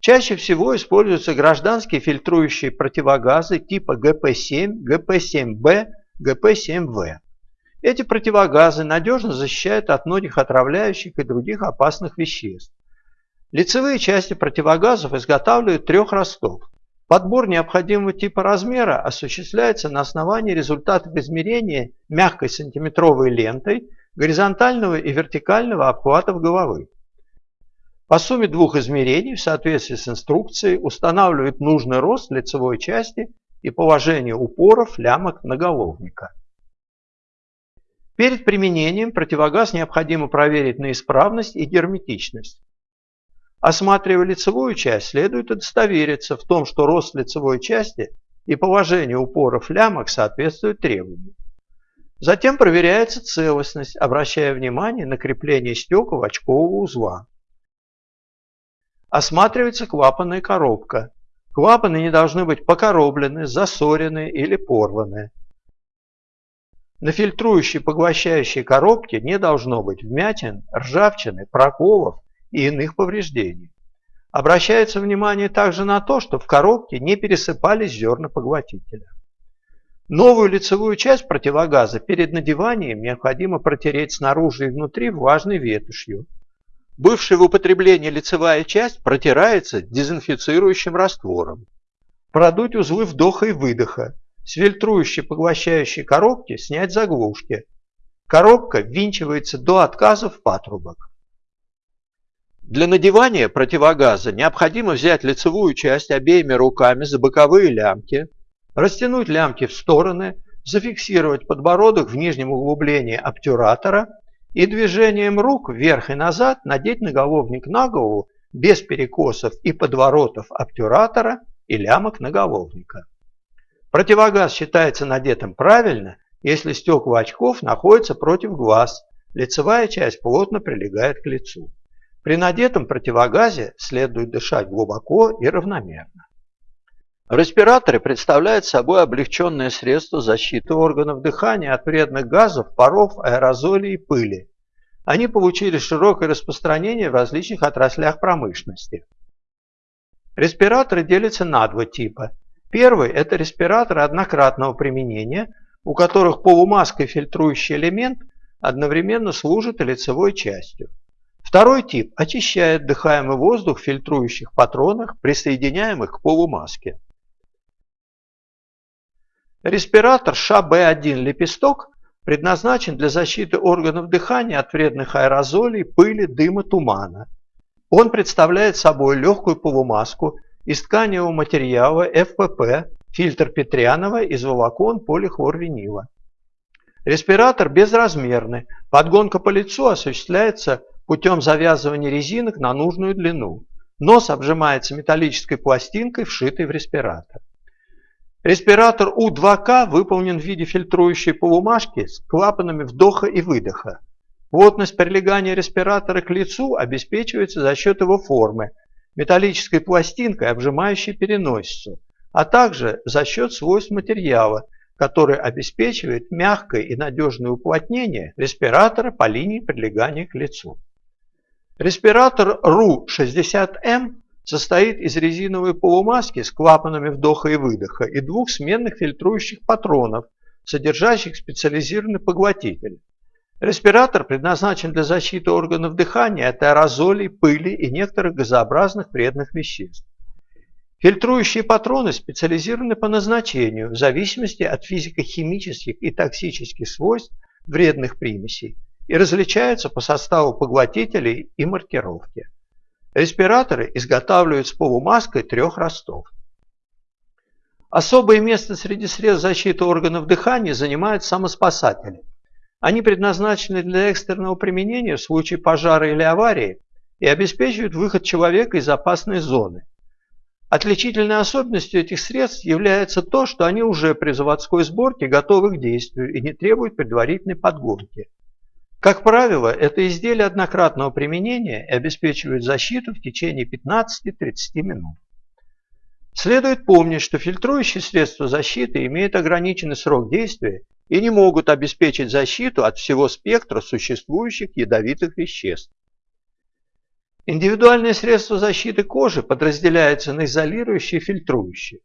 Чаще всего используются гражданские фильтрующие противогазы типа ГП-7, ГП-7Б, ГП-7В. Эти противогазы надежно защищают от многих отравляющих и других опасных веществ. Лицевые части противогазов изготавливают трех ростов. Подбор необходимого типа размера осуществляется на основании результатов измерения мягкой сантиметровой лентой горизонтального и вертикального обхватов головы. По сумме двух измерений в соответствии с инструкцией устанавливают нужный рост лицевой части и положение упоров лямок наголовника. Перед применением противогаз необходимо проверить на исправность и герметичность. Осматривая лицевую часть, следует удостовериться в том, что рост лицевой части и положение упоров лямок соответствуют требованиям. Затем проверяется целостность, обращая внимание на крепление стекол очкового узла. Осматривается клапанная коробка. Клапаны не должны быть покороблены, засорены или порваны. На фильтрующей поглощающей коробке не должно быть вмятин, ржавчины, проколов и иных повреждений. Обращается внимание также на то, что в коробке не пересыпались зерна поглотителя. Новую лицевую часть противогаза перед надеванием необходимо протереть снаружи и внутри влажной ветошью. Бывшая в употреблении лицевая часть протирается дезинфицирующим раствором. Продуть узлы вдоха и выдоха. С фильтрующей поглощающей коробки снять заглушки. Коробка ввинчивается до отказа в патрубок. Для надевания противогаза необходимо взять лицевую часть обеими руками за боковые лямки, Растянуть лямки в стороны, зафиксировать подбородок в нижнем углублении обтюратора и движением рук вверх и назад надеть наголовник на голову без перекосов и подворотов обтюратора и лямок наголовника. Противогаз считается надетым правильно, если стекла очков находятся против глаз, лицевая часть плотно прилегает к лицу. При надетом противогазе следует дышать глубоко и равномерно. Респираторы представляют собой облегченное средство защиты органов дыхания от вредных газов, паров, аэрозолей и пыли. Они получили широкое распространение в различных отраслях промышленности. Респираторы делятся на два типа. Первый – это респираторы однократного применения, у которых полумаска и фильтрующий элемент одновременно служат лицевой частью. Второй тип очищает дыхаемый воздух в фильтрующих патронах, присоединяемых к полумаске. Респиратор ШБ1 лепесток предназначен для защиты органов дыхания от вредных аэрозолей, пыли, дыма, тумана. Он представляет собой легкую полумаску из тканевого материала ФПП, фильтр Петрянова из волокон полихлорвинила. Респиратор безразмерный. Подгонка по лицу осуществляется путем завязывания резинок на нужную длину. Нос обжимается металлической пластинкой, вшитой в респиратор. Респиратор У2К выполнен в виде фильтрующей полумашки с клапанами вдоха и выдоха. Плотность прилегания респиратора к лицу обеспечивается за счет его формы. металлической пластинкой, обжимающей переносицу, а также за счет свойств материала, который обеспечивает мягкое и надежное уплотнение респиратора по линии прилегания к лицу. Респиратор RU-60M состоит из резиновой полумаски с клапанами вдоха и выдоха и двух сменных фильтрующих патронов, содержащих специализированный поглотитель. Респиратор предназначен для защиты органов дыхания от аэрозолей, пыли и некоторых газообразных вредных веществ. Фильтрующие патроны специализированы по назначению в зависимости от физико-химических и токсических свойств вредных примесей и различаются по составу поглотителей и маркировки. Респираторы изготавливают с полумаской трех ростов. Особое место среди средств защиты органов дыхания занимают самоспасатели. Они предназначены для экстренного применения в случае пожара или аварии и обеспечивают выход человека из опасной зоны. Отличительной особенностью этих средств является то, что они уже при заводской сборке готовы к действию и не требуют предварительной подгонки. Как правило, это изделия однократного применения и обеспечивают защиту в течение 15-30 минут. Следует помнить, что фильтрующие средства защиты имеют ограниченный срок действия и не могут обеспечить защиту от всего спектра существующих ядовитых веществ. Индивидуальные средства защиты кожи подразделяются на изолирующие и фильтрующие.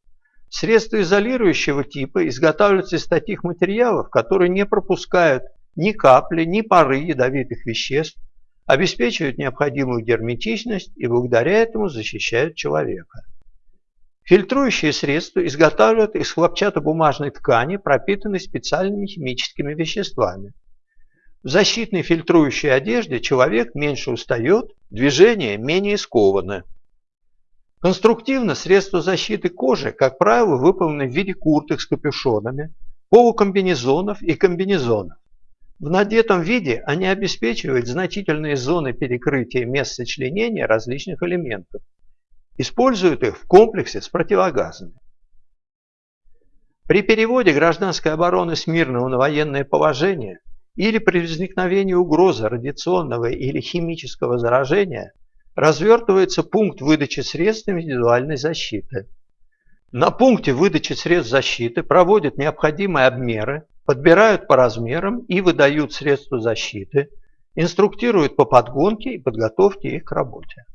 Средства изолирующего типа изготавливаются из таких материалов, которые не пропускают ни капли, ни пары ядовитых веществ, обеспечивают необходимую герметичность и благодаря этому защищают человека. Фильтрующие средства изготавливают из хлопчатобумажной ткани, пропитанной специальными химическими веществами. В защитной фильтрующей одежде человек меньше устает, движения менее скованы. Конструктивно средства защиты кожи, как правило, выполнены в виде курток с капюшонами, полукомбинезонов и комбинезонов. В надетом виде они обеспечивают значительные зоны перекрытия мест сочленения различных элементов. Используют их в комплексе с противогазами. При переводе гражданской обороны с мирного на военное положение или при возникновении угрозы радиационного или химического заражения развертывается пункт выдачи средств индивидуальной защиты. На пункте выдачи средств защиты проводят необходимые обмеры подбирают по размерам и выдают средства защиты, инструктируют по подгонке и подготовке их к работе.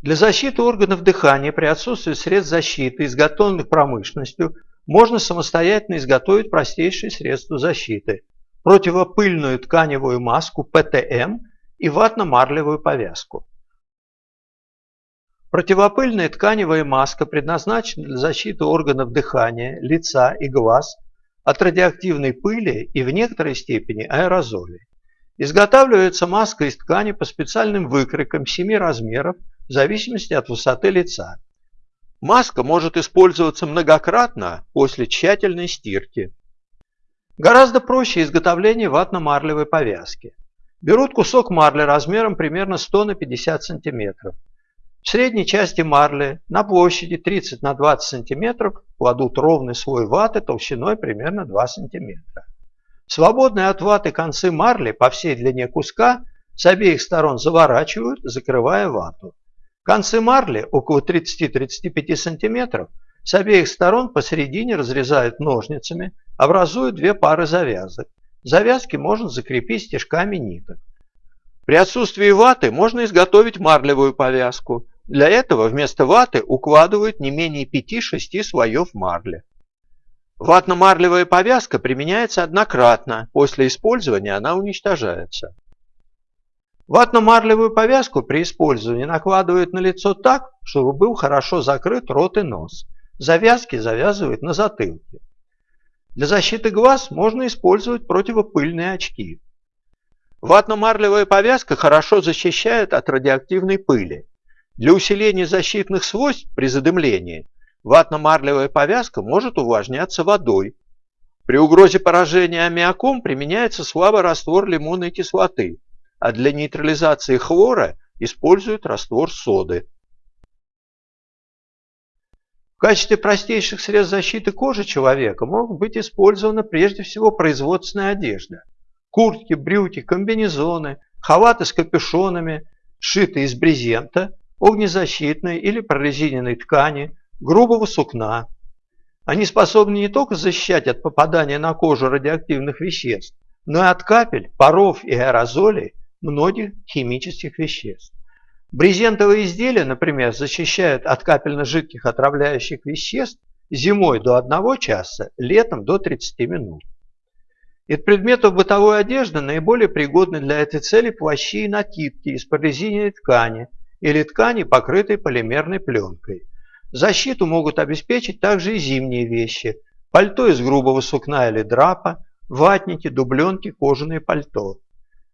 Для защиты органов дыхания при отсутствии средств защиты, изготовленных промышленностью, можно самостоятельно изготовить простейшие средства защиты – противопыльную тканевую маску ПТМ и ватно-марлевую повязку. Противопыльная тканевая маска предназначена для защиты органов дыхания, лица и глаз от радиоактивной пыли и в некоторой степени аэрозолей. Изготавливается маска из ткани по специальным выкройкам 7 размеров в зависимости от высоты лица. Маска может использоваться многократно после тщательной стирки. Гораздо проще изготовление ватно-марлевой повязки. Берут кусок марли размером примерно 100 на 50 сантиметров. В средней части марли на площади 30 на 20 см кладут ровный слой ваты толщиной примерно 2 см. Свободные от ваты концы марли по всей длине куска с обеих сторон заворачивают, закрывая вату. Концы марли около 30-35 см с обеих сторон посередине разрезают ножницами, образуя две пары завязок. Завязки можно закрепить стежками ниток. При отсутствии ваты можно изготовить марлевую повязку. Для этого вместо ваты укладывают не менее 5-6 слоев марли. Ватно-марлевая повязка применяется однократно, после использования она уничтожается. Ватно-марлевую повязку при использовании накладывают на лицо так, чтобы был хорошо закрыт рот и нос. Завязки завязывают на затылке. Для защиты глаз можно использовать противопыльные очки. Ватно-марлевая повязка хорошо защищает от радиоактивной пыли. Для усиления защитных свойств при задымлении ватно-марлевая повязка может увлажняться водой. При угрозе поражения аммиаком применяется слабый раствор лимонной кислоты, а для нейтрализации хлора используют раствор соды. В качестве простейших средств защиты кожи человека могут быть использованы прежде всего производственная одежда – куртки, брюки, комбинезоны, халаты с капюшонами, сшитые из брезента, огнезащитной или прорезиненной ткани, грубого сукна. Они способны не только защищать от попадания на кожу радиоактивных веществ, но и от капель, паров и аэрозолей многих химических веществ. Брезентовые изделия, например, защищают от капельно-жидких отравляющих веществ зимой до 1 часа, летом до 30 минут. Из предметов бытовой одежды наиболее пригодны для этой цели плащи и накидки из прорезиненной ткани или ткани, покрытой полимерной пленкой. Защиту могут обеспечить также и зимние вещи – пальто из грубого сукна или драпа, ватники, дубленки, кожаные пальто.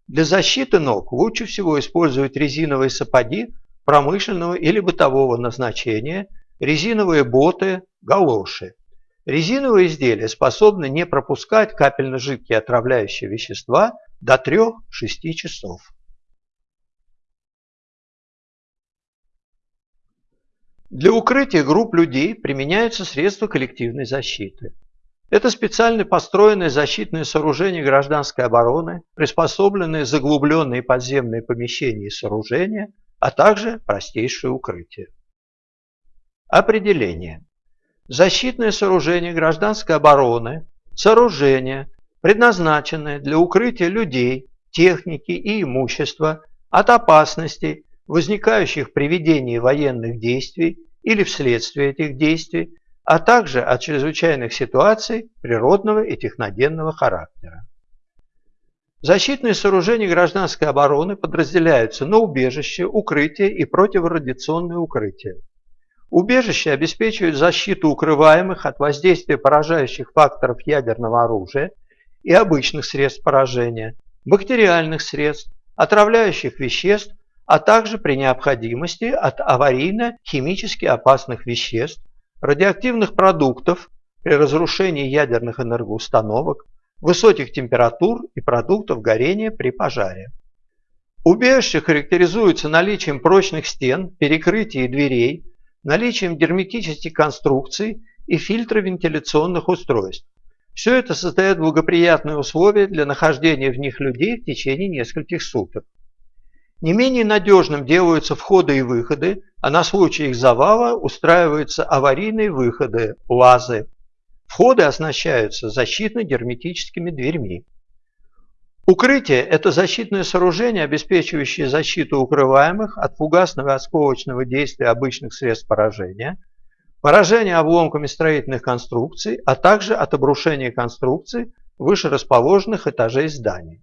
Для защиты ног лучше всего использовать резиновые сапоги промышленного или бытового назначения, резиновые боты, галоши. Резиновые изделия способны не пропускать капельно-жидкие отравляющие вещества до 3-6 часов. Для укрытия групп людей применяются средства коллективной защиты. Это специально построенные защитные сооружения гражданской обороны, приспособленные заглубленные подземные помещения и сооружения, а также простейшее укрытие. Определение. Защитное сооружение гражданской обороны – сооружение, предназначенное для укрытия людей, техники и имущества от опасностей, возникающих при ведении военных действий или вследствие этих действий, а также от чрезвычайных ситуаций природного и техногенного характера. Защитные сооружения гражданской обороны подразделяются на убежище, укрытие и противорадиационное укрытие. Убежище обеспечивает защиту укрываемых от воздействия поражающих факторов ядерного оружия и обычных средств поражения, бактериальных средств, отравляющих веществ, а также при необходимости от аварийно-химически опасных веществ, радиоактивных продуктов при разрушении ядерных энергоустановок, высоких температур и продуктов горения при пожаре. Убежище характеризуется наличием прочных стен, перекрытий и дверей, наличием герметических конструкций и фильтровентиляционных устройств. Все это создает благоприятные условия для нахождения в них людей в течение нескольких суток. Не менее надежным делаются входы и выходы, а на случай их завала устраиваются аварийные выходы, лазы. Входы оснащаются защитно-герметическими дверьми. Укрытие – это защитное сооружение, обеспечивающее защиту укрываемых от фугасного и осколочного действия обычных средств поражения, поражения обломками строительных конструкций, а также от обрушения конструкций выше расположенных этажей зданий.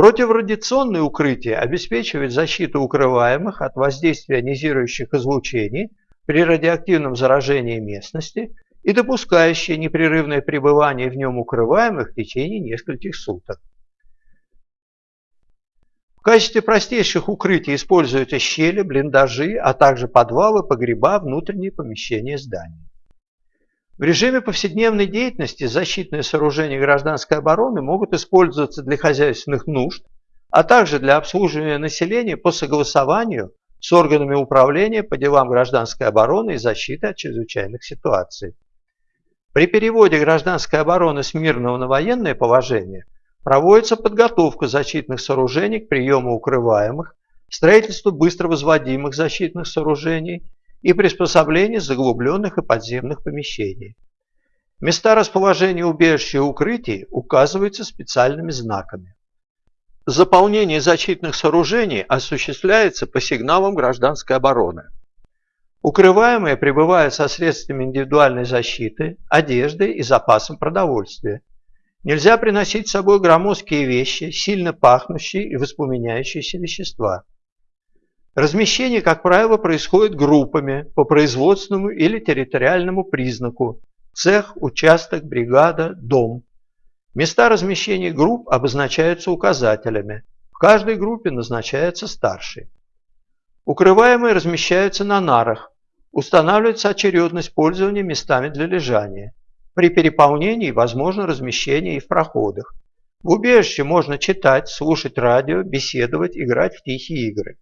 Противорадиационное укрытие обеспечивает защиту укрываемых от воздействия ионизирующих излучений при радиоактивном заражении местности и допускающее непрерывное пребывание в нем укрываемых в течение нескольких суток. В качестве простейших укрытий используются щели, блиндажи, а также подвалы, погреба, внутренние помещения зданий. В режиме повседневной деятельности защитные сооружения гражданской обороны могут использоваться для хозяйственных нужд, а также для обслуживания населения по согласованию с органами управления по делам гражданской обороны и защиты от чрезвычайных ситуаций. При переводе гражданской обороны с мирного на военное положение – Проводится подготовка защитных сооружений к приему укрываемых, строительству быстро возводимых защитных сооружений и приспособление заглубленных и подземных помещений. Места расположения убежища и укрытий указываются специальными знаками. Заполнение защитных сооружений осуществляется по сигналам гражданской обороны. Укрываемые пребывают со средствами индивидуальной защиты, одеждой и запасом продовольствия, Нельзя приносить с собой громоздкие вещи, сильно пахнущие и воспламеняющиеся вещества. Размещение, как правило, происходит группами по производственному или территориальному признаку – цех, участок, бригада, дом. Места размещения групп обозначаются указателями. В каждой группе назначается старший. Укрываемые размещаются на нарах. Устанавливается очередность пользования местами для лежания. При переполнении возможно размещение и в проходах. В убежище можно читать, слушать радио, беседовать, играть в тихие игры.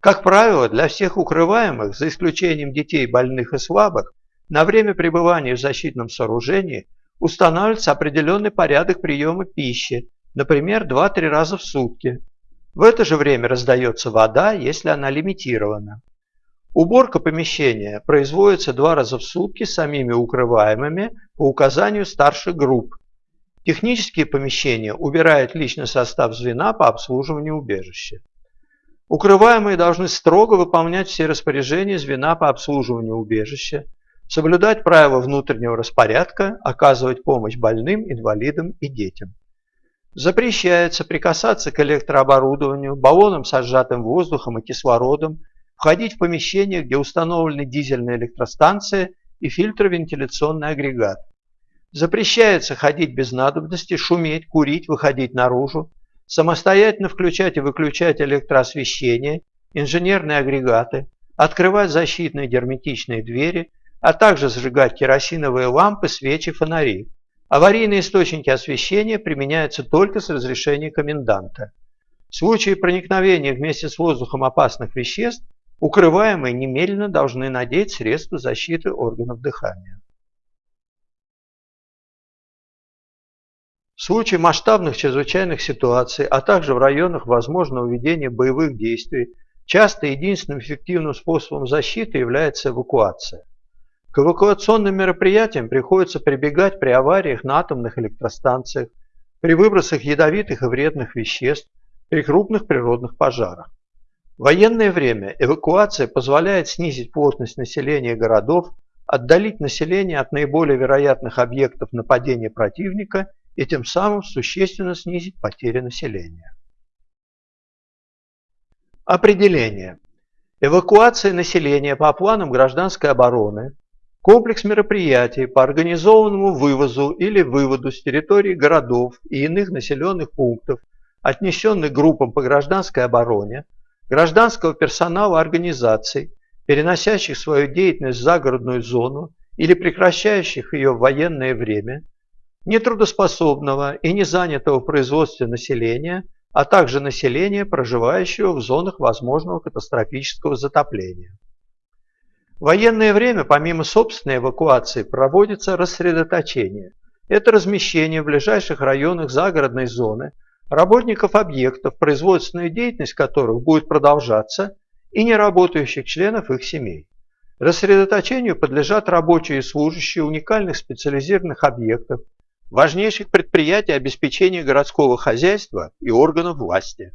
Как правило, для всех укрываемых, за исключением детей больных и слабых, на время пребывания в защитном сооружении устанавливается определенный порядок приема пищи, например, 2-3 раза в сутки. В это же время раздается вода, если она лимитирована. Уборка помещения производится два раза в сутки самими укрываемыми по указанию старших групп. Технические помещения убирает личный состав звена по обслуживанию убежища. Укрываемые должны строго выполнять все распоряжения звена по обслуживанию убежища, соблюдать правила внутреннего распорядка, оказывать помощь больным, инвалидам и детям. Запрещается прикасаться к электрооборудованию, баллонам с сжатым воздухом и кислородом, входить в помещение, где установлены дизельная электростанция и фильтровентиляционный агрегат. Запрещается ходить без надобности, шуметь, курить, выходить наружу, самостоятельно включать и выключать электроосвещение, инженерные агрегаты, открывать защитные герметичные двери, а также зажигать керосиновые лампы, свечи, фонари. Аварийные источники освещения применяются только с разрешения коменданта. В случае проникновения вместе с воздухом опасных веществ укрываемые немедленно должны надеть средства защиты органов дыхания. В случае масштабных чрезвычайных ситуаций, а также в районах возможного ведения боевых действий, часто единственным эффективным способом защиты является эвакуация. К эвакуационным мероприятиям приходится прибегать при авариях на атомных электростанциях, при выбросах ядовитых и вредных веществ, при крупных природных пожарах. В военное время эвакуация позволяет снизить плотность населения городов, отдалить население от наиболее вероятных объектов нападения противника и тем самым существенно снизить потери населения. Определение. Эвакуация населения по планам гражданской обороны Комплекс мероприятий по организованному вывозу или выводу с территории городов и иных населенных пунктов, отнесенных группам по гражданской обороне, гражданского персонала организаций, переносящих свою деятельность в загородную зону или прекращающих ее в военное время, нетрудоспособного и не занятого в производстве населения, а также населения, проживающего в зонах возможного катастрофического затопления. В военное время, помимо собственной эвакуации, проводится рассредоточение. Это размещение в ближайших районах загородной зоны работников объектов, производственная деятельность которых будет продолжаться, и неработающих членов их семей. Рассредоточению подлежат рабочие и служащие уникальных специализированных объектов, важнейших предприятий обеспечения городского хозяйства и органов власти.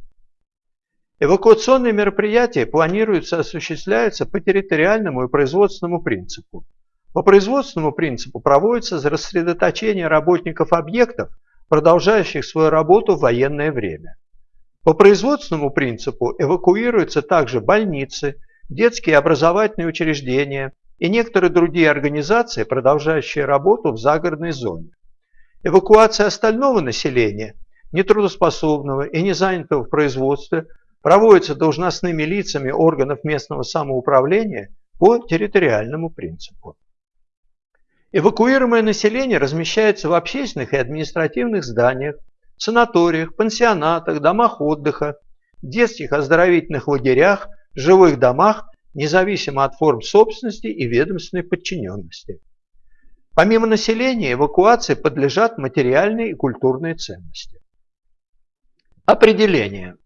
Эвакуационные мероприятия планируются и осуществляются по территориальному и производственному принципу. По производственному принципу проводится рассредоточение работников объектов, продолжающих свою работу в военное время. По производственному принципу эвакуируются также больницы, детские образовательные учреждения и некоторые другие организации, продолжающие работу в загородной зоне. Эвакуация остального населения, нетрудоспособного и не занятого в производстве, проводится должностными лицами органов местного самоуправления по территориальному принципу. Эвакуируемое население размещается в общественных и административных зданиях, санаториях, пансионатах, домах отдыха, детских оздоровительных лагерях, жилых домах, независимо от форм собственности и ведомственной подчиненности. Помимо населения, эвакуации подлежат материальные и культурные ценности. Определение.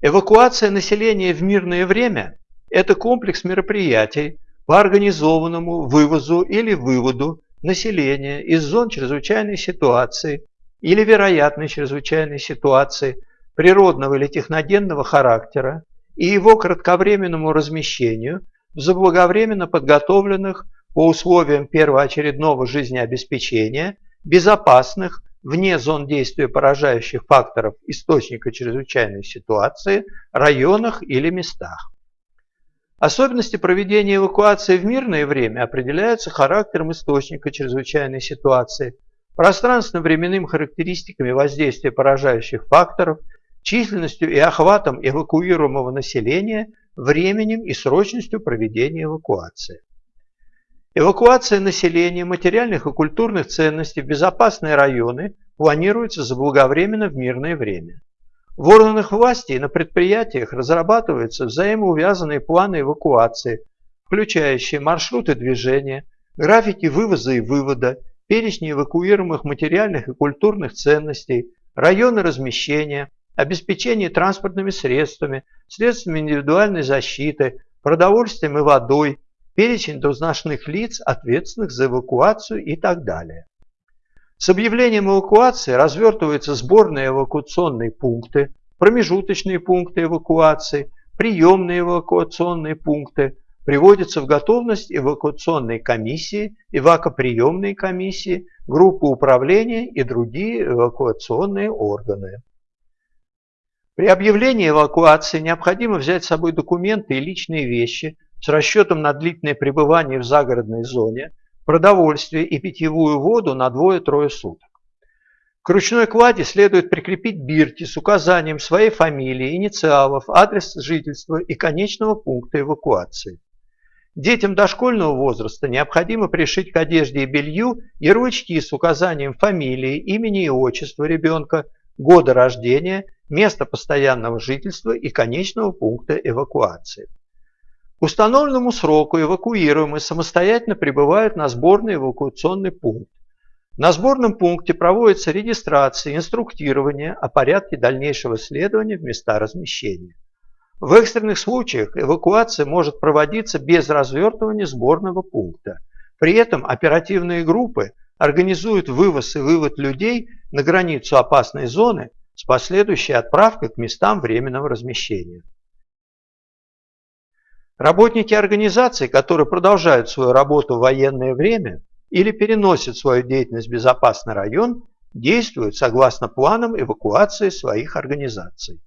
Эвакуация населения в мирное время – это комплекс мероприятий по организованному вывозу или выводу населения из зон чрезвычайной ситуации или вероятной чрезвычайной ситуации природного или техногенного характера и его кратковременному размещению в заблаговременно подготовленных по условиям первоочередного жизнеобеспечения безопасных вне зон действия поражающих факторов источника чрезвычайной ситуации, районах или местах. Особенности проведения эвакуации в мирное время определяются характером источника чрезвычайной ситуации, пространственно-временным характеристиками воздействия поражающих факторов, численностью и охватом эвакуируемого населения, временем и срочностью проведения эвакуации. Эвакуация населения материальных и культурных ценностей в безопасные районы планируется заблаговременно в мирное время. В органах власти и на предприятиях разрабатываются взаимоувязанные планы эвакуации, включающие маршруты движения, графики вывоза и вывода, перечни эвакуируемых материальных и культурных ценностей, районы размещения, обеспечение транспортными средствами, средствами индивидуальной защиты, продовольствием и водой, перечень должностных лиц, ответственных за эвакуацию и так далее. С объявлением эвакуации развертываются сборные эвакуационные пункты, промежуточные пункты эвакуации, приемные эвакуационные пункты, приводятся в готовность эвакуационные комиссии, эвакоприемные комиссии, группы управления и другие эвакуационные органы. При объявлении эвакуации необходимо взять с собой документы и личные вещи с расчетом на длительное пребывание в загородной зоне, продовольствие и питьевую воду на двое-трое суток. К ручной кладе следует прикрепить бирки с указанием своей фамилии, инициалов, адрес жительства и конечного пункта эвакуации. Детям дошкольного возраста необходимо пришить к одежде и белью ярлычки с указанием фамилии, имени и отчества ребенка, года рождения, места постоянного жительства и конечного пункта эвакуации. К установленному сроку эвакуируемые самостоятельно прибывают на сборный эвакуационный пункт. На сборном пункте проводится регистрация, инструктирование о порядке дальнейшего следования в места размещения. В экстренных случаях эвакуация может проводиться без развертывания сборного пункта. При этом оперативные группы организуют вывоз и вывод людей на границу опасной зоны с последующей отправкой к местам временного размещения. Работники организаций, которые продолжают свою работу в военное время, или переносят свою деятельность в безопасный район, действуют согласно планам эвакуации своих организаций.